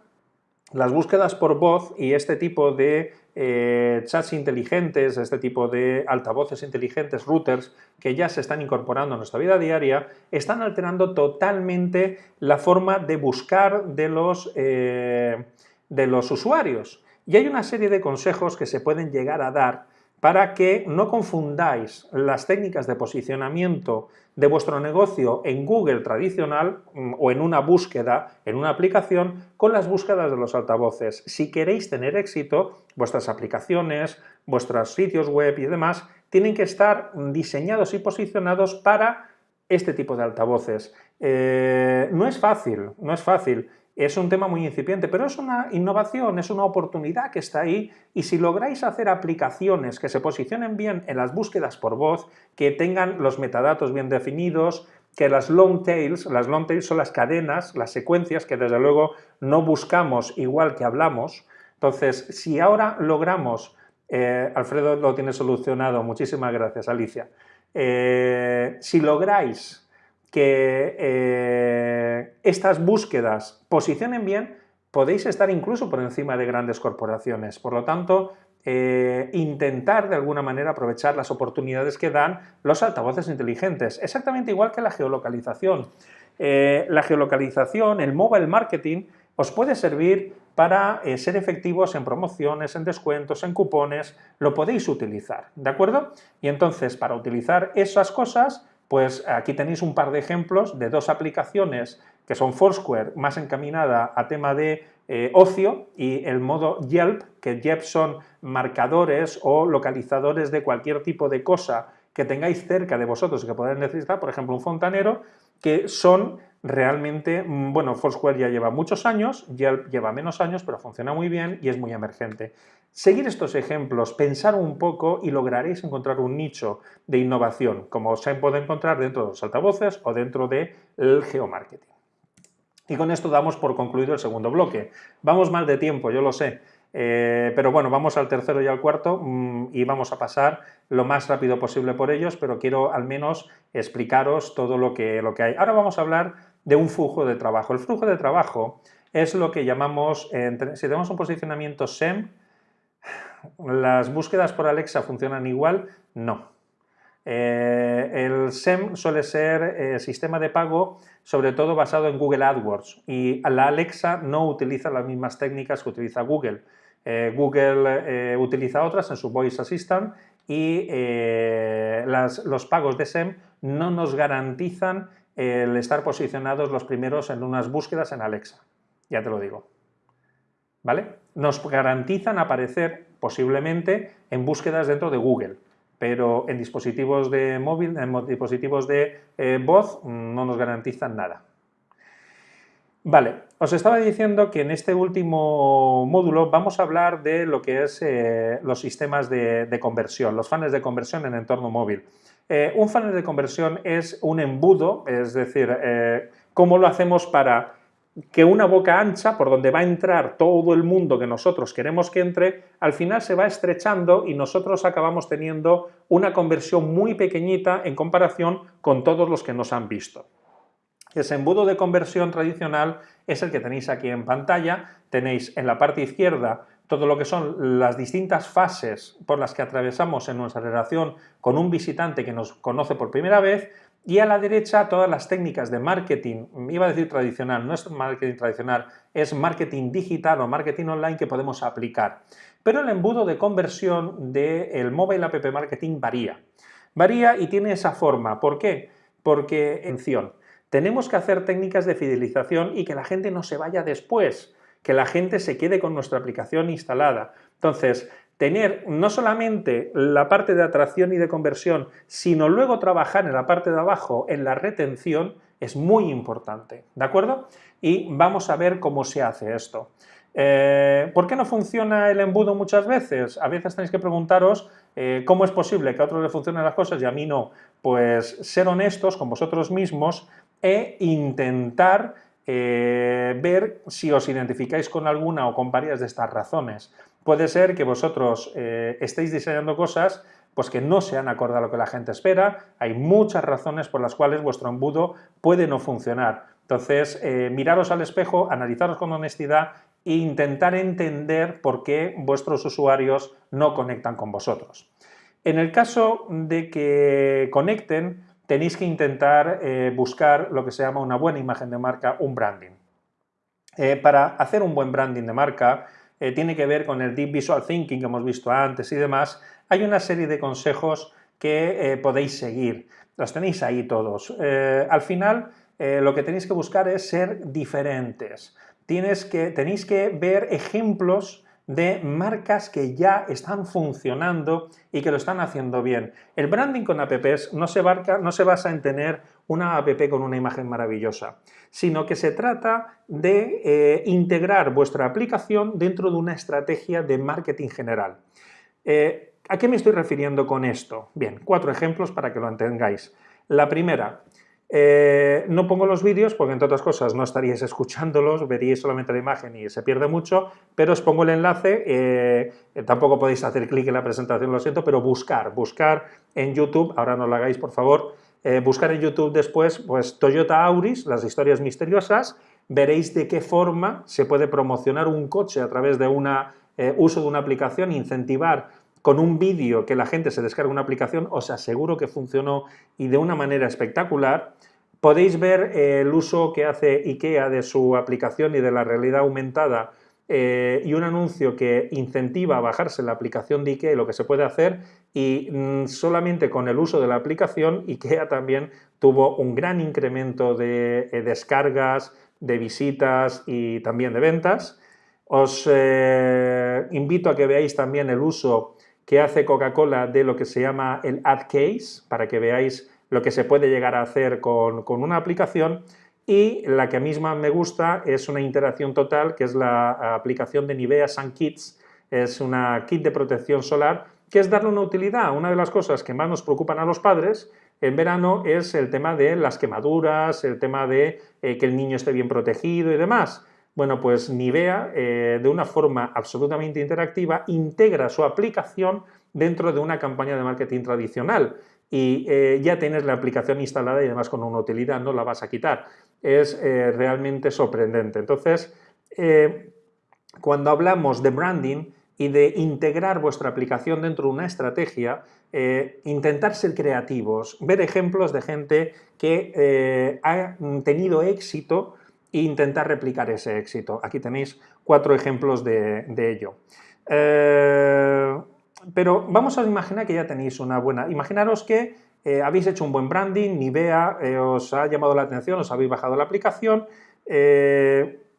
las búsquedas por voz y este tipo de eh, chats inteligentes, este tipo de altavoces inteligentes, routers, que ya se están incorporando a nuestra vida diaria, están alterando totalmente la forma de buscar de los, eh, de los usuarios. Y hay una serie de consejos que se pueden llegar a dar para que no confundáis las técnicas de posicionamiento de vuestro negocio en Google tradicional mm, o en una búsqueda, en una aplicación, con las búsquedas de los altavoces. Si queréis tener éxito, vuestras aplicaciones, vuestros sitios web y demás, tienen que estar diseñados y posicionados para este tipo de altavoces. Eh, no es fácil, no es fácil es un tema muy incipiente, pero es una innovación, es una oportunidad que está ahí y si lográis hacer aplicaciones que se posicionen bien en las búsquedas por voz, que tengan los metadatos bien definidos, que las long tails, las long tails son las cadenas, las secuencias que desde luego no buscamos igual que hablamos, entonces si ahora logramos, eh, Alfredo lo tiene solucionado, muchísimas gracias Alicia, eh, si lográis que eh, estas búsquedas posicionen bien, podéis estar incluso por encima de grandes corporaciones. Por lo tanto, eh, intentar de alguna manera aprovechar las oportunidades que dan los altavoces inteligentes, exactamente igual que la geolocalización. Eh, la geolocalización, el mobile marketing, os puede servir para ser efectivos en promociones, en descuentos, en cupones, lo podéis utilizar, ¿de acuerdo? Y entonces, para utilizar esas cosas, pues aquí tenéis un par de ejemplos de dos aplicaciones que son Foursquare, más encaminada a tema de eh, ocio, y el modo Yelp, que Yelp son marcadores o localizadores de cualquier tipo de cosa que tengáis cerca de vosotros y que podáis necesitar, por ejemplo, un fontanero, que son realmente, mm, bueno, Foursquare ya lleva muchos años, Yelp lleva menos años, pero funciona muy bien y es muy emergente. Seguir estos ejemplos, pensar un poco y lograréis encontrar un nicho de innovación, como se puede encontrar dentro de los altavoces o dentro del geomarketing. Y con esto damos por concluido el segundo bloque. Vamos mal de tiempo, yo lo sé, eh, pero bueno, vamos al tercero y al cuarto mm, y vamos a pasar lo más rápido posible por ellos, pero quiero al menos explicaros todo lo que, lo que hay. Ahora vamos a hablar de un flujo de trabajo. El flujo de trabajo es lo que llamamos, si tenemos un posicionamiento SEM, ¿Las búsquedas por Alexa funcionan igual? No. Eh, el SEM suele ser eh, sistema de pago sobre todo basado en Google AdWords y la Alexa no utiliza las mismas técnicas que utiliza Google. Eh, Google utiliza otras en su Voice Assistant y los pagos de SEM no nos garantizan el estar posicionados los primeros en unas búsquedas en Alexa, ya te lo digo. ¿Vale? Nos garantizan aparecer posiblemente en búsquedas dentro de Google, pero en dispositivos de móvil, en dispositivos de eh, voz, no nos garantizan nada. Vale, os estaba diciendo que en este último módulo vamos a hablar de lo que es eh, los sistemas de, conversión, los funnels de conversión en entorno móvil. Eh, un funnel de conversión es un embudo, es decir, cómo lo hacemos para que una boca ancha por donde va a entrar todo el mundo que nosotros queremos que entre, al final se va estrechando y nosotros acabamos teniendo una conversión muy pequeñita en comparación con todos los que nos han visto. Ese embudo de conversión tradicional es el que tenéis aquí en pantalla, tenéis en la parte izquierda todo lo que son las distintas fases por las que atravesamos en nuestra relación con un visitante que nos conoce por primera vez, y a la derecha todas las técnicas de marketing, iba a decir tradicional, no es marketing tradicional, es marketing digital o marketing online que podemos aplicar. Pero el embudo de conversión del mobile app marketing varía. Varía y tiene esa forma. ¿Por qué? Porque, atención, tenemos que hacer técnicas de fidelización y que la gente no se vaya después, que la gente se quede con nuestra aplicación instalada. Entonces, tener no solamente la parte de atracción y de conversión, sino luego trabajar en la parte de abajo, en la retención, es muy importante, ¿de acuerdo? Y vamos a ver cómo se hace esto. Eh, ¿Por qué no funciona el embudo muchas veces? A veces tenéis que preguntaros eh, cómo es posible que a otros le funcionen las cosas y a mí no. Pues ser honestos con vosotros mismos e intentar eh, ver si os identificáis con alguna o con varias de estas razones. Puede ser que vosotros eh, estéis diseñando cosas pues que no sean acorde a lo que la gente espera, hay muchas razones por las cuales vuestro embudo puede no funcionar. Entonces, eh, miraros al espejo, analizaros con honestidad e intentar entender por qué vuestros usuarios no conectan con vosotros. En el caso de que conecten, tenéis que intentar eh, buscar lo que se llama una buena imagen de marca, un branding. para hacer un buen branding de marca, eh, tiene que ver con el Deep Visual Thinking que hemos visto antes y demás, hay una serie de consejos que eh, podéis seguir. Los tenéis ahí todos. Eh, al final, lo que tenéis que buscar es ser diferentes. Tienes que, tenéis que ver ejemplos de marcas que ya están funcionando y que lo están haciendo bien. El branding con apps no se, no se basa en tener una app con una imagen maravillosa, sino que se trata de eh, integrar vuestra aplicación dentro de una estrategia de marketing general. Eh, ¿A qué me estoy refiriendo con esto? Bien, cuatro ejemplos para que lo entendáis. La primera, eh, no pongo los vídeos porque, entre otras cosas, no estaríais escuchándolos, veríais solamente la imagen y se pierde mucho, pero os pongo el enlace, tampoco podéis hacer clic en la presentación, lo siento, pero buscar, buscar en YouTube, ahora no lo hagáis, por favor, eh, buscar en YouTube después, pues Toyota Auris, las historias misteriosas, veréis de qué forma se puede promocionar un coche a través de un uso de una aplicación, incentivar con un vídeo que la gente se descarga una aplicación, os aseguro que funcionó y de una manera espectacular. Podéis ver eh, el uso que hace IKEA de su aplicación y de la realidad aumentada eh, y un anuncio que incentiva a bajarse la aplicación de IKEA y lo que se puede hacer y mm, solamente con el uso de la aplicación IKEA también tuvo un gran incremento de eh, descargas, de visitas y también de ventas. Os invito a que veáis también el uso que hace Coca-Cola de lo que se llama el Ad Case, para que veáis lo que se puede llegar a hacer con, una aplicación, y la que a mí más me gusta es una interacción total, que es la aplicación de Nivea Sun Kits, es una kit de protección solar, que es darle una utilidad. Una de las cosas que más nos preocupan a los padres en verano es el tema de las quemaduras, el tema de eh, que el niño esté bien protegido y demás. Bueno, pues Nivea, eh, de una forma absolutamente interactiva, integra su aplicación dentro de una campaña de marketing tradicional y eh, ya tienes la aplicación instalada y además con una utilidad, no la vas a quitar. Es eh, realmente sorprendente. Entonces, cuando hablamos de branding, y de integrar vuestra aplicación dentro de una estrategia, eh, intentar ser creativos, ver ejemplos de gente que eh, ha tenido éxito e intentar replicar ese éxito. Aquí tenéis cuatro ejemplos de, ello. Eh, pero vamos a imaginar que ya tenéis una buena... Imaginaros que habéis hecho un buen branding, Nivea os ha llamado la atención, os habéis bajado la aplicación,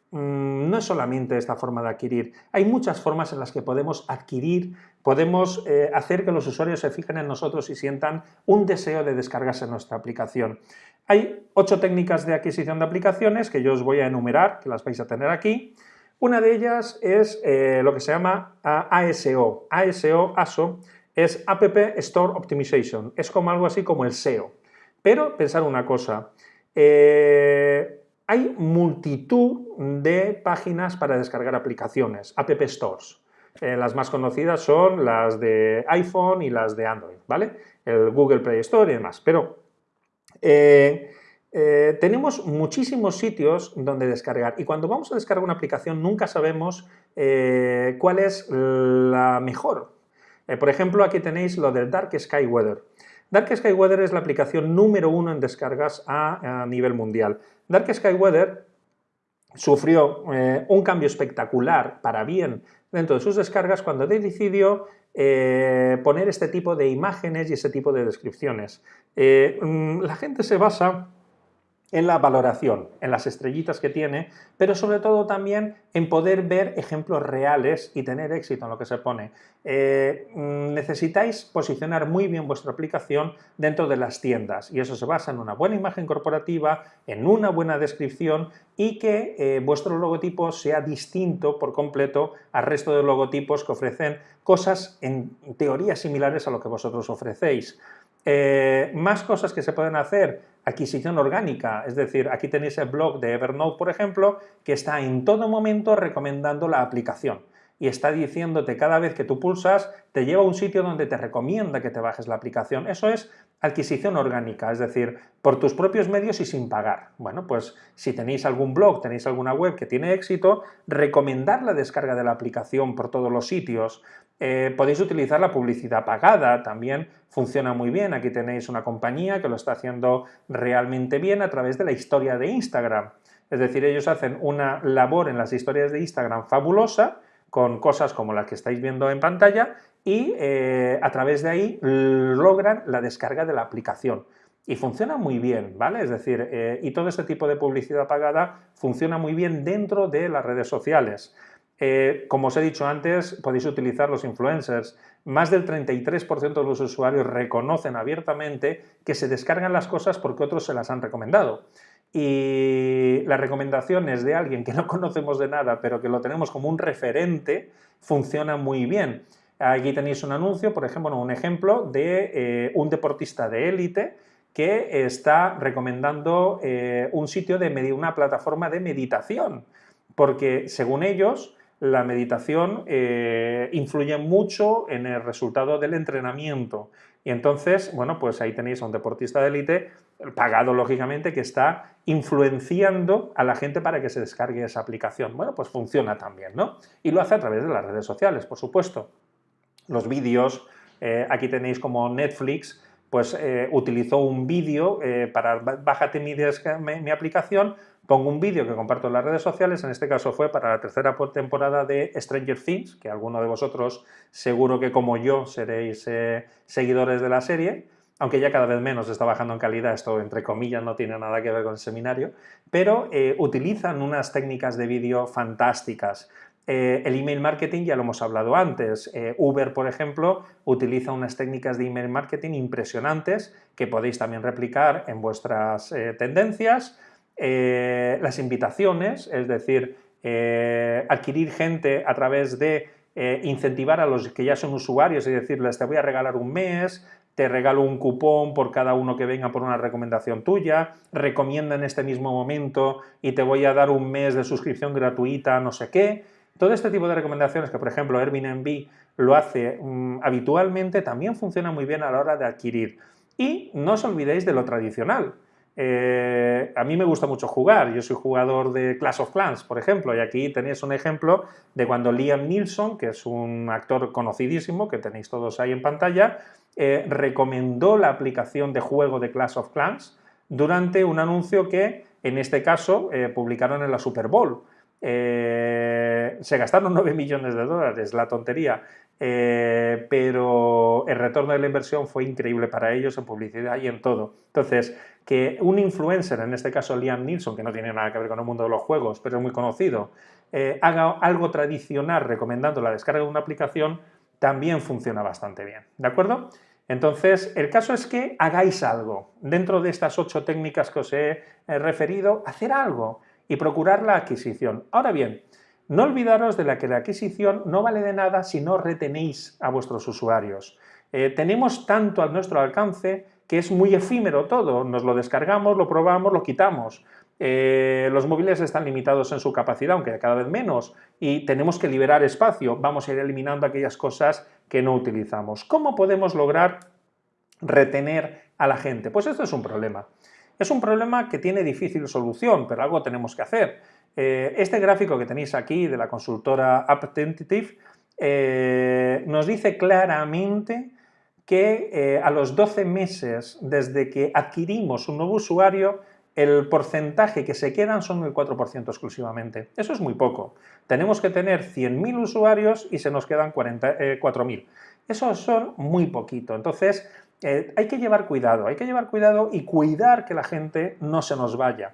Mm, no es solamente esta forma de adquirir, hay muchas formas en las que podemos adquirir, podemos eh, hacer que los usuarios se fijen en nosotros y sientan un deseo de descargarse nuestra aplicación. Hay ocho técnicas de adquisición de aplicaciones que yo os voy a enumerar, que las vais a tener aquí. Una de ellas es eh, lo que se llama ASO. ASO, ASO, es App Store Optimization. Es como algo así como el SEO. Pero pensar una cosa, eh, hay multitud de páginas para descargar aplicaciones, App Stores. Eh, las más conocidas son las de iPhone y las de Android, ¿vale? El Google Play Store y demás. Pero eh, tenemos muchísimos sitios donde descargar y cuando vamos a descargar una aplicación nunca sabemos cuál es la mejor. Por ejemplo, aquí tenéis lo del Dark Sky Weather. Dark Sky Weather es la aplicación número uno en descargas a, nivel mundial. Dark Sky Weather sufrió eh, un cambio espectacular para bien dentro de sus descargas cuando decidió eh, poner este tipo de imágenes y ese tipo de descripciones. Eh, mm, la gente se basa en la valoración, en las estrellitas que tiene, pero sobre todo también en poder ver ejemplos reales y tener éxito en lo que se pone. Eh, mm, necesitáis posicionar muy bien vuestra aplicación dentro de las tiendas y eso se basa en una buena imagen corporativa, en una buena descripción y que eh, vuestro logotipo sea distinto por completo al resto de logotipos que ofrecen cosas en teoría similares a lo que vosotros ofrecéis. Eh, más cosas que se pueden hacer, adquisición orgánica, es decir, aquí tenéis el blog de Evernote, por ejemplo, que está en todo momento recomendando la aplicación y está diciéndote cada vez que tú pulsas, te lleva a un sitio donde te recomienda que te bajes la aplicación. Eso es adquisición orgánica, es decir, por tus propios medios y sin pagar. Bueno, pues si tenéis algún blog, tenéis alguna web que tiene éxito, recomendar la descarga de la aplicación por todos los sitios. Eh, podéis utilizar la publicidad pagada, también funciona muy bien. Aquí tenéis una compañía que lo está haciendo realmente bien a través de la historia de Instagram. Es decir, ellos hacen una labor en las historias de Instagram fabulosa, con cosas como las que estáis viendo en pantalla y eh, a través de ahí logran la descarga de la aplicación. Y funciona muy bien, ¿vale? Es decir, eh, y todo este tipo de publicidad pagada funciona muy bien dentro de las redes sociales. Eh, como os he dicho antes, podéis utilizar los influencers. Más del 33% de los usuarios reconocen abiertamente que se descargan las cosas porque otros se las han recomendado y las recomendaciones de alguien que no conocemos de nada, pero que lo tenemos como un referente, funciona muy bien. Aquí tenéis un anuncio, por ejemplo, un ejemplo de eh, un deportista de élite que está recomendando eh, un sitio de una plataforma de meditación, porque según ellos la meditación eh, influye mucho en el resultado del entrenamiento. Y entonces, bueno, pues ahí tenéis a un deportista de élite, pagado lógicamente, que está influenciando a la gente para que se descargue esa aplicación. Bueno, pues funciona también, ¿no? Y lo hace a través de las redes sociales, por supuesto. Los vídeos, eh, aquí tenéis como Netflix, pues eh, utilizó un vídeo para bájate mi, mi aplicación Pongo un vídeo que comparto en las redes sociales, en este caso fue para la tercera temporada de Stranger Things, que alguno de vosotros seguro que como yo seréis eh, seguidores de la serie, aunque ya cada vez menos está bajando en calidad, esto entre comillas no tiene nada que ver con el seminario, pero eh, utilizan unas técnicas de vídeo fantásticas. Eh, el email marketing ya lo hemos hablado antes. Uber, por ejemplo, utiliza unas técnicas de email marketing impresionantes que podéis también replicar en vuestras tendencias eh, las invitaciones, es decir, eh, adquirir gente a través de eh, incentivar a los que ya son usuarios y decirles te voy a regalar un mes, te regalo un cupón por cada uno que venga por una recomendación tuya, recomienda en este mismo momento y te voy a dar un mes de suscripción gratuita, no sé qué. Todo este tipo de recomendaciones que, por ejemplo, Airbnb lo hace mm, habitualmente, también funciona muy bien a la hora de adquirir. Y no os olvidéis de lo tradicional, Eh, a mí me gusta mucho jugar, yo soy jugador de Clash of Clans, por ejemplo, y aquí tenéis un ejemplo de cuando Liam Neeson, que es un actor conocidísimo, que tenéis todos ahí en pantalla, eh, recomendó la aplicación de juego de Clash of Clans durante un anuncio que, en este caso, eh, publicaron en la Super Bowl. se gastaron 9 millones de dólares, la tontería, pero el retorno de la inversión fue increíble para ellos en publicidad y en todo. Entonces, que un influencer, en este caso Liam Neeson, que no tiene nada que ver con el mundo de los juegos, pero es muy conocido, eh, haga algo tradicional recomendando la descarga de una aplicación, también funciona bastante bien, ¿de acuerdo? Entonces, el caso es que hagáis algo. Dentro de estas ocho técnicas que os he referido, hacer algo y procurar la adquisición. Ahora bien, no olvidaros de la que la adquisición no vale de nada si no retenéis a vuestros usuarios. Eh, tenemos tanto a nuestro alcance que es muy efímero todo, nos lo descargamos, lo probamos, lo quitamos. Eh, los móviles están limitados en su capacidad, aunque cada vez menos, y tenemos que liberar espacio, vamos a ir eliminando aquellas cosas que no utilizamos. ¿Cómo podemos lograr retener a la gente? Pues esto es un problema. Es un problema que tiene difícil solución, pero algo tenemos que hacer. Eh, este gráfico que tenéis aquí de la consultora Apptentative eh, nos dice claramente que eh, a los 12 meses desde que adquirimos un nuevo usuario, el porcentaje que se quedan son el 4% exclusivamente. Eso es muy poco. Tenemos que tener 100.000 usuarios y se nos quedan 4.000. Eh, Eso son muy poquito. Entonces, hay que llevar cuidado, hay que llevar cuidado y cuidar que la gente no se nos vaya.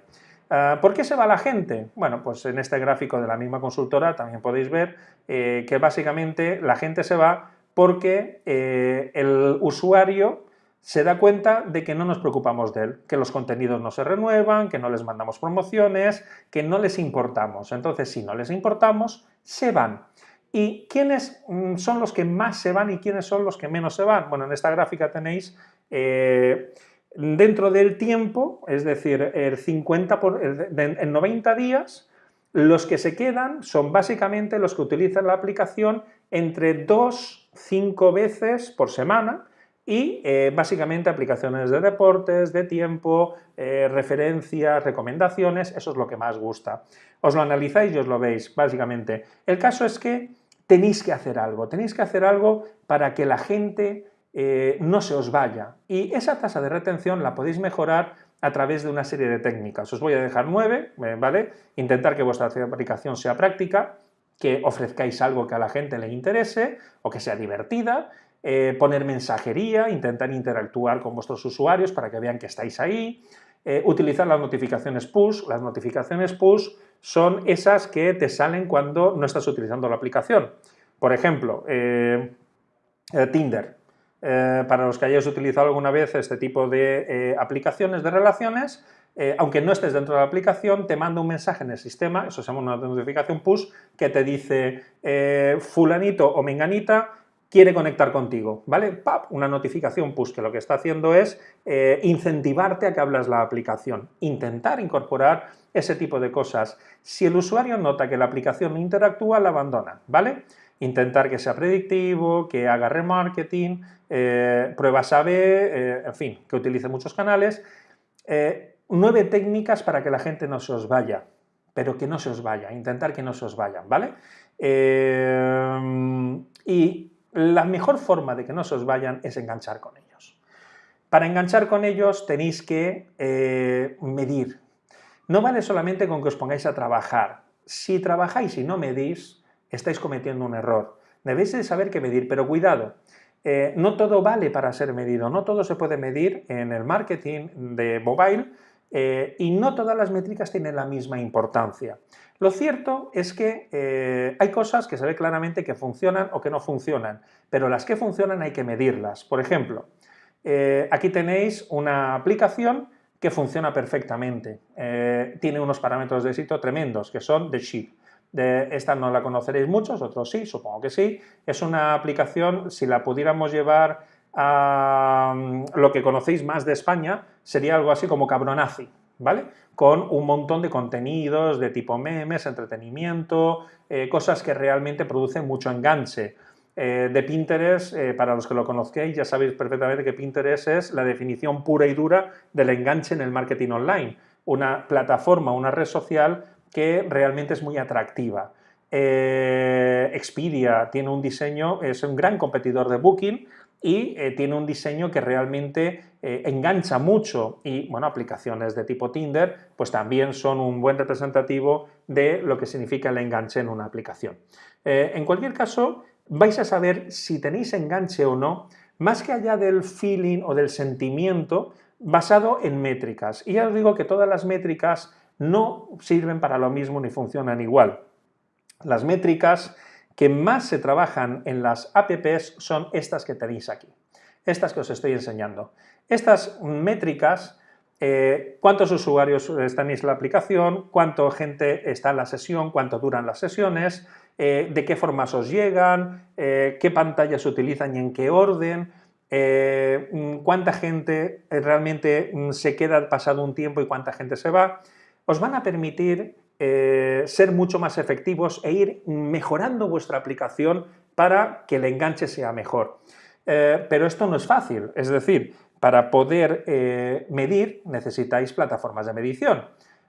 Ah, ¿Por qué se va la gente? Bueno, pues en este gráfico de la misma consultora también podéis ver que básicamente la gente se va porque eh, el usuario se da cuenta de que no nos preocupamos de él, que los contenidos no se renuevan, que no les mandamos promociones, que no les importamos. Entonces, si no les importamos, se van. ¿Y quiénes mm, son los que más se van y quiénes son los que menos se van? Bueno, en esta gráfica tenéis eh, dentro del tiempo, es decir, el 50 por, en 90 días, los que se quedan son básicamente los que utilizan la aplicación entre dos cinco veces por semana y eh, básicamente aplicaciones de deportes, de tiempo, eh, referencias, recomendaciones, eso es lo que más gusta. Os lo analizáis y os lo veis, básicamente. El caso es que tenéis que hacer algo, tenéis que hacer algo para que la gente eh, no se os vaya. Y esa tasa de retención la podéis mejorar a través de una serie de técnicas. Os voy a dejar nueve, ¿vale? Intentar que vuestra aplicación sea práctica, que ofrezcáis algo que a la gente le interese o que sea divertida, eh, poner mensajería, intentar interactuar con vuestros usuarios para que vean que estáis ahí, eh, utilizar las notificaciones push. Las notificaciones push son esas que te salen cuando no estás utilizando la aplicación. Por ejemplo, eh, Tinder. Para los que hayáis utilizado alguna vez este tipo de aplicaciones de relaciones, eh, aunque no estés dentro de la aplicación, te manda un mensaje en el sistema, eso se llama una notificación push, que te dice eh, fulanito o menganita quiere conectar contigo, ¿vale? ¡Pap! Una notificación push que lo que está haciendo es eh, incentivarte a que hablas la aplicación, intentar incorporar ese tipo de cosas. Si el usuario nota que la aplicación no interactúa, la abandona, ¿vale? Intentar que sea predictivo, que haga remarketing, pruebas A-B, en fin, que utilice muchos canales nueve técnicas para que la gente no se os vaya, pero que no se os vaya, intentar que no se os vayan, ¿vale? Eh, y la mejor forma de que no se os vayan es enganchar con ellos. Para enganchar con ellos tenéis que eh, medir. No vale solamente con que os pongáis a trabajar. Si trabajáis y no medís, estáis cometiendo un error. Debéis de saber qué medir, pero cuidado, eh, no todo vale para ser medido, no todo se puede medir en el marketing de mobile, eh, y no todas las métricas tienen la misma importancia. Lo cierto es que eh, hay cosas que se ve claramente que funcionan o que no funcionan, pero las que funcionan hay que medirlas. Por ejemplo, aquí tenéis una aplicación que funciona perfectamente. tiene unos parámetros de éxito tremendos, que son de Sheep. Esta no la conoceréis muchos, otros sí, supongo que sí. Es una aplicación, si la pudiéramos llevar a mm, lo que conocéis más de España, sería algo así como cabronazi, ¿vale? Con un montón de contenidos de tipo memes, entretenimiento, eh, cosas que realmente producen mucho enganche. eh, de Pinterest, eh, para los que lo conozcáis, ya sabéis perfectamente que Pinterest es la definición pura y dura del enganche en el marketing online. Una plataforma, una red social que realmente es muy atractiva. Eh, Expedia tiene un diseño, es un gran competidor de Booking y tiene un diseño que realmente engancha mucho y, bueno, aplicaciones de tipo Tinder, pues también son un buen representativo de lo que significa el enganche en una aplicación. en cualquier caso, vais a saber si tenéis enganche o no, más que allá del feeling o del sentimiento, basado en métricas. Y ya os digo que todas las métricas no sirven para lo mismo ni funcionan igual. Las métricas que más se trabajan en las apps son estas que tenéis aquí, estas que os estoy enseñando. Estas métricas, eh, cuántos usuarios están en la aplicación, cuánta gente está en la sesión, cuánto duran las sesiones, eh, de qué formas os llegan, eh, qué pantallas utilizan y en qué orden, mm, cuánta gente realmente mm, se queda pasado un tiempo y cuánta gente se va, os van a permitir ser mucho más efectivos e ir mejorando vuestra aplicación para que el enganche sea mejor. pero esto no es fácil, es decir, para poder medir necesitáis plataformas de medición.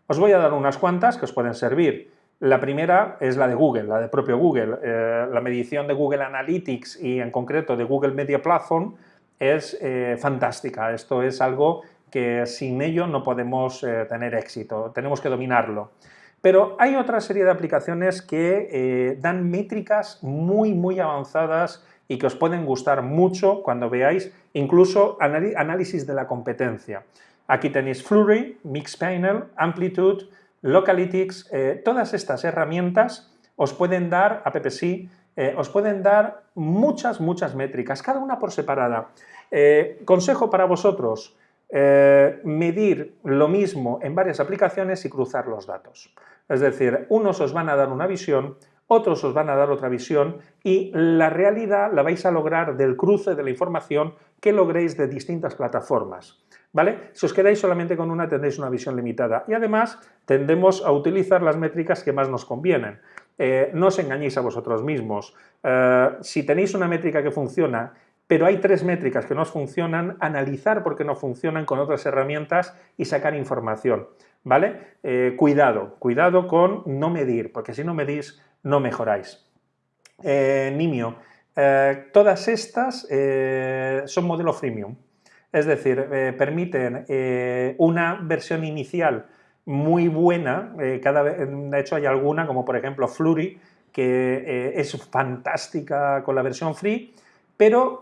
Os voy a dar unas cuantas que os pueden servir. La primera es la de Google, la de propio Google. Eh, la medición de Google Analytics y en concreto de Google Media Platform es eh, fantástica. Esto es algo que sin ello no podemos eh, tener éxito, tenemos que dominarlo. Pero hay otra serie de aplicaciones que dan métricas muy, muy avanzadas y que os pueden gustar mucho cuando veáis incluso análisis de la competencia. Aquí tenéis Flurry, Mixpanel, Amplitude, Localytics, eh, todas estas herramientas os pueden dar, AppSI, eh, os pueden dar muchas, muchas métricas, cada una por separada. Eh, consejo para vosotros, medir lo mismo en varias aplicaciones y cruzar los datos. Es decir, unos os van a dar una visión, otros os van a dar otra visión y la realidad la vais a lograr del cruce de la información que logréis de distintas plataformas. ¿Vale? Si os quedáis solamente con una tendréis una visión limitada y además tendemos a utilizar las métricas que más nos convienen. Eh, no os engañéis a vosotros mismos. Eh, si tenéis una métrica que funciona pero hay tres métricas que no os funcionan, analizar por qué no funcionan con otras herramientas y sacar información, ¿vale? Eh, cuidado, cuidado con no medir, porque si no medís no mejoráis. Nimio, todas estas son modelo freemium, es decir, eh, permiten eh, una versión inicial muy buena, eh, cada de hecho hay alguna, como por ejemplo Flurry, que es fantástica con la versión free, pero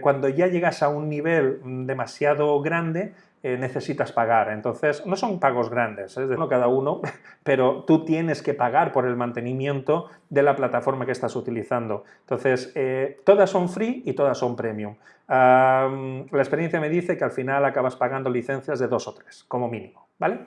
cuando ya llegas a un nivel demasiado grande, eh, necesitas pagar. Entonces, no son pagos grandes, es decir, cada uno, pero tú tienes que pagar por el mantenimiento de la plataforma que estás utilizando. Entonces, eh, todas son free y todas son premium. la experiencia me dice que al final acabas pagando licencias de dos o tres, como mínimo, ¿vale?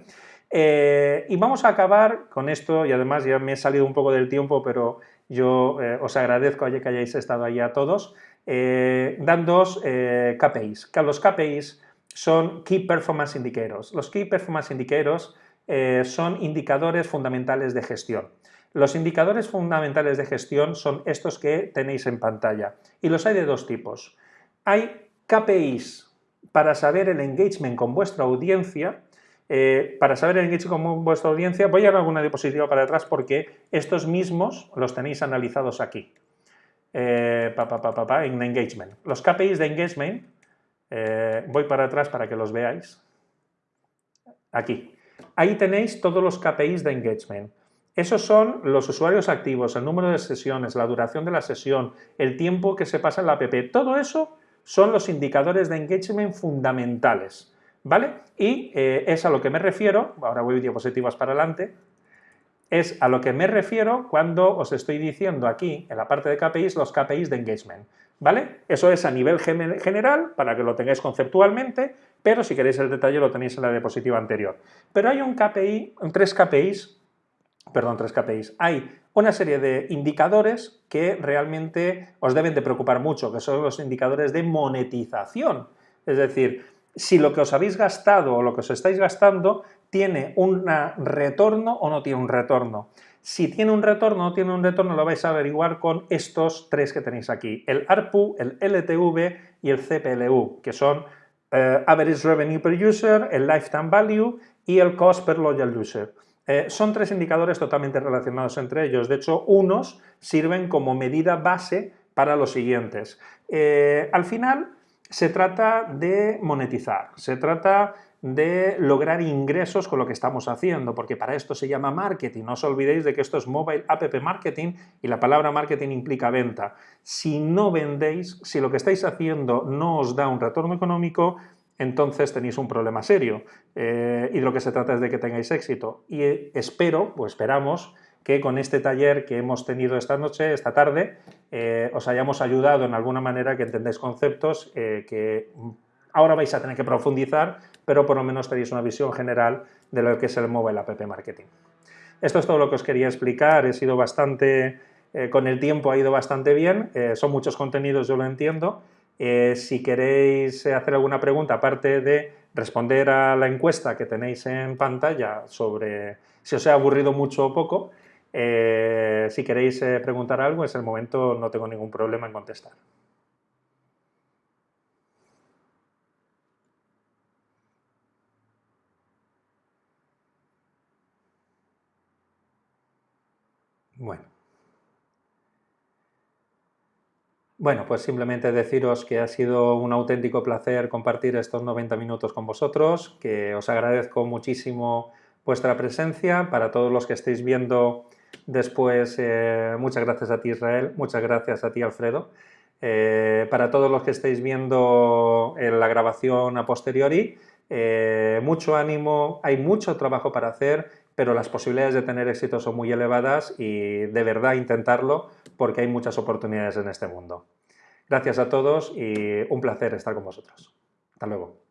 Eh, y vamos a acabar con esto, y además ya me he salido un poco del tiempo, pero yo os agradezco que hayáis estado ahí a todos, dándoos KPIs. Que los KPIs son Key Performance Indicators. Los Key Performance Indicators eh, son indicadores fundamentales de gestión. Los indicadores fundamentales de gestión son estos que tenéis en pantalla y los hay de dos tipos. Hay KPIs para saber el engagement con vuestra audiencia. Eh, para saber el engagement con vuestra audiencia voy a dar alguna diapositiva para atrás porque estos mismos los tenéis analizados aquí. Eh, en engagement. Los KPIs de engagement eh, voy para atrás para que los veáis. Aquí. Ahí tenéis todos los KPIs de engagement. Esos son los usuarios activos, el número de sesiones, la duración de la sesión, el tiempo que se pasa en la app. Todo eso son los indicadores de engagement fundamentales. ¿Vale? Y eh, es a lo que me refiero, ahora voy diapositivas para adelante, es a lo que me refiero cuando os estoy diciendo aquí, en la parte de KPIs, los KPIs de engagement. ¿Vale? Eso es a nivel general, para que lo tengáis conceptualmente, pero si queréis el detalle lo tenéis en la diapositiva anterior. Pero hay un KPI, tres KPIs, perdón, tres KPIs, hay una serie de indicadores que realmente os deben de preocupar mucho, que son los indicadores de monetización. Es decir, si lo que os habéis gastado o lo que os estáis gastando tiene un retorno o no tiene un retorno. Si tiene un retorno o no tiene un retorno, lo vais a averiguar con estos tres que tenéis aquí, el ARPU, el LTV y el CPLU, que son eh, Average Revenue per User, el Lifetime Value y el Cost per Loyal User. Eh, son tres indicadores totalmente relacionados entre ellos, de hecho unos sirven como medida base para los siguientes. Eh, al final se trata de monetizar, se trata de lograr ingresos con lo que estamos haciendo, porque para esto se llama marketing. No os olvidéis de que esto es Mobile App Marketing y la palabra marketing implica venta. Si no vendéis, si lo que estáis haciendo no os da un retorno económico, entonces tenéis un problema serio. Eh, y de lo que se trata es de que tengáis éxito. Y eh, espero, o esperamos, que con este taller que hemos tenido esta noche, esta tarde, eh, os hayamos ayudado en alguna manera que entendáis conceptos que ahora vais a tener que profundizar, pero por lo menos tenéis una visión general de lo que es el Mobile App Marketing. Esto es todo lo que os quería explicar, he sido bastante, eh, con el tiempo ha ido bastante bien, eh, son muchos contenidos, yo lo entiendo. Eh, si queréis hacer alguna pregunta, aparte de responder a la encuesta que tenéis en pantalla sobre si os ha aburrido mucho o poco, si queréis preguntar algo, es el momento, no tengo ningún problema en contestar. Bueno. Bueno, pues simplemente deciros que ha sido un auténtico placer compartir estos 90 minutos con vosotros, que os agradezco muchísimo vuestra presencia. Para todos los que estéis viendo después, eh, muchas gracias a ti Israel, muchas gracias a ti Alfredo. Eh, para todos los que estéis viendo en la grabación a posteriori, eh, mucho ánimo, hay mucho trabajo para hacer pero las posibilidades de tener éxito son muy elevadas y de verdad intentarlo porque hay muchas oportunidades en este mundo. Gracias a todos y un placer estar con vosotros. Hasta luego.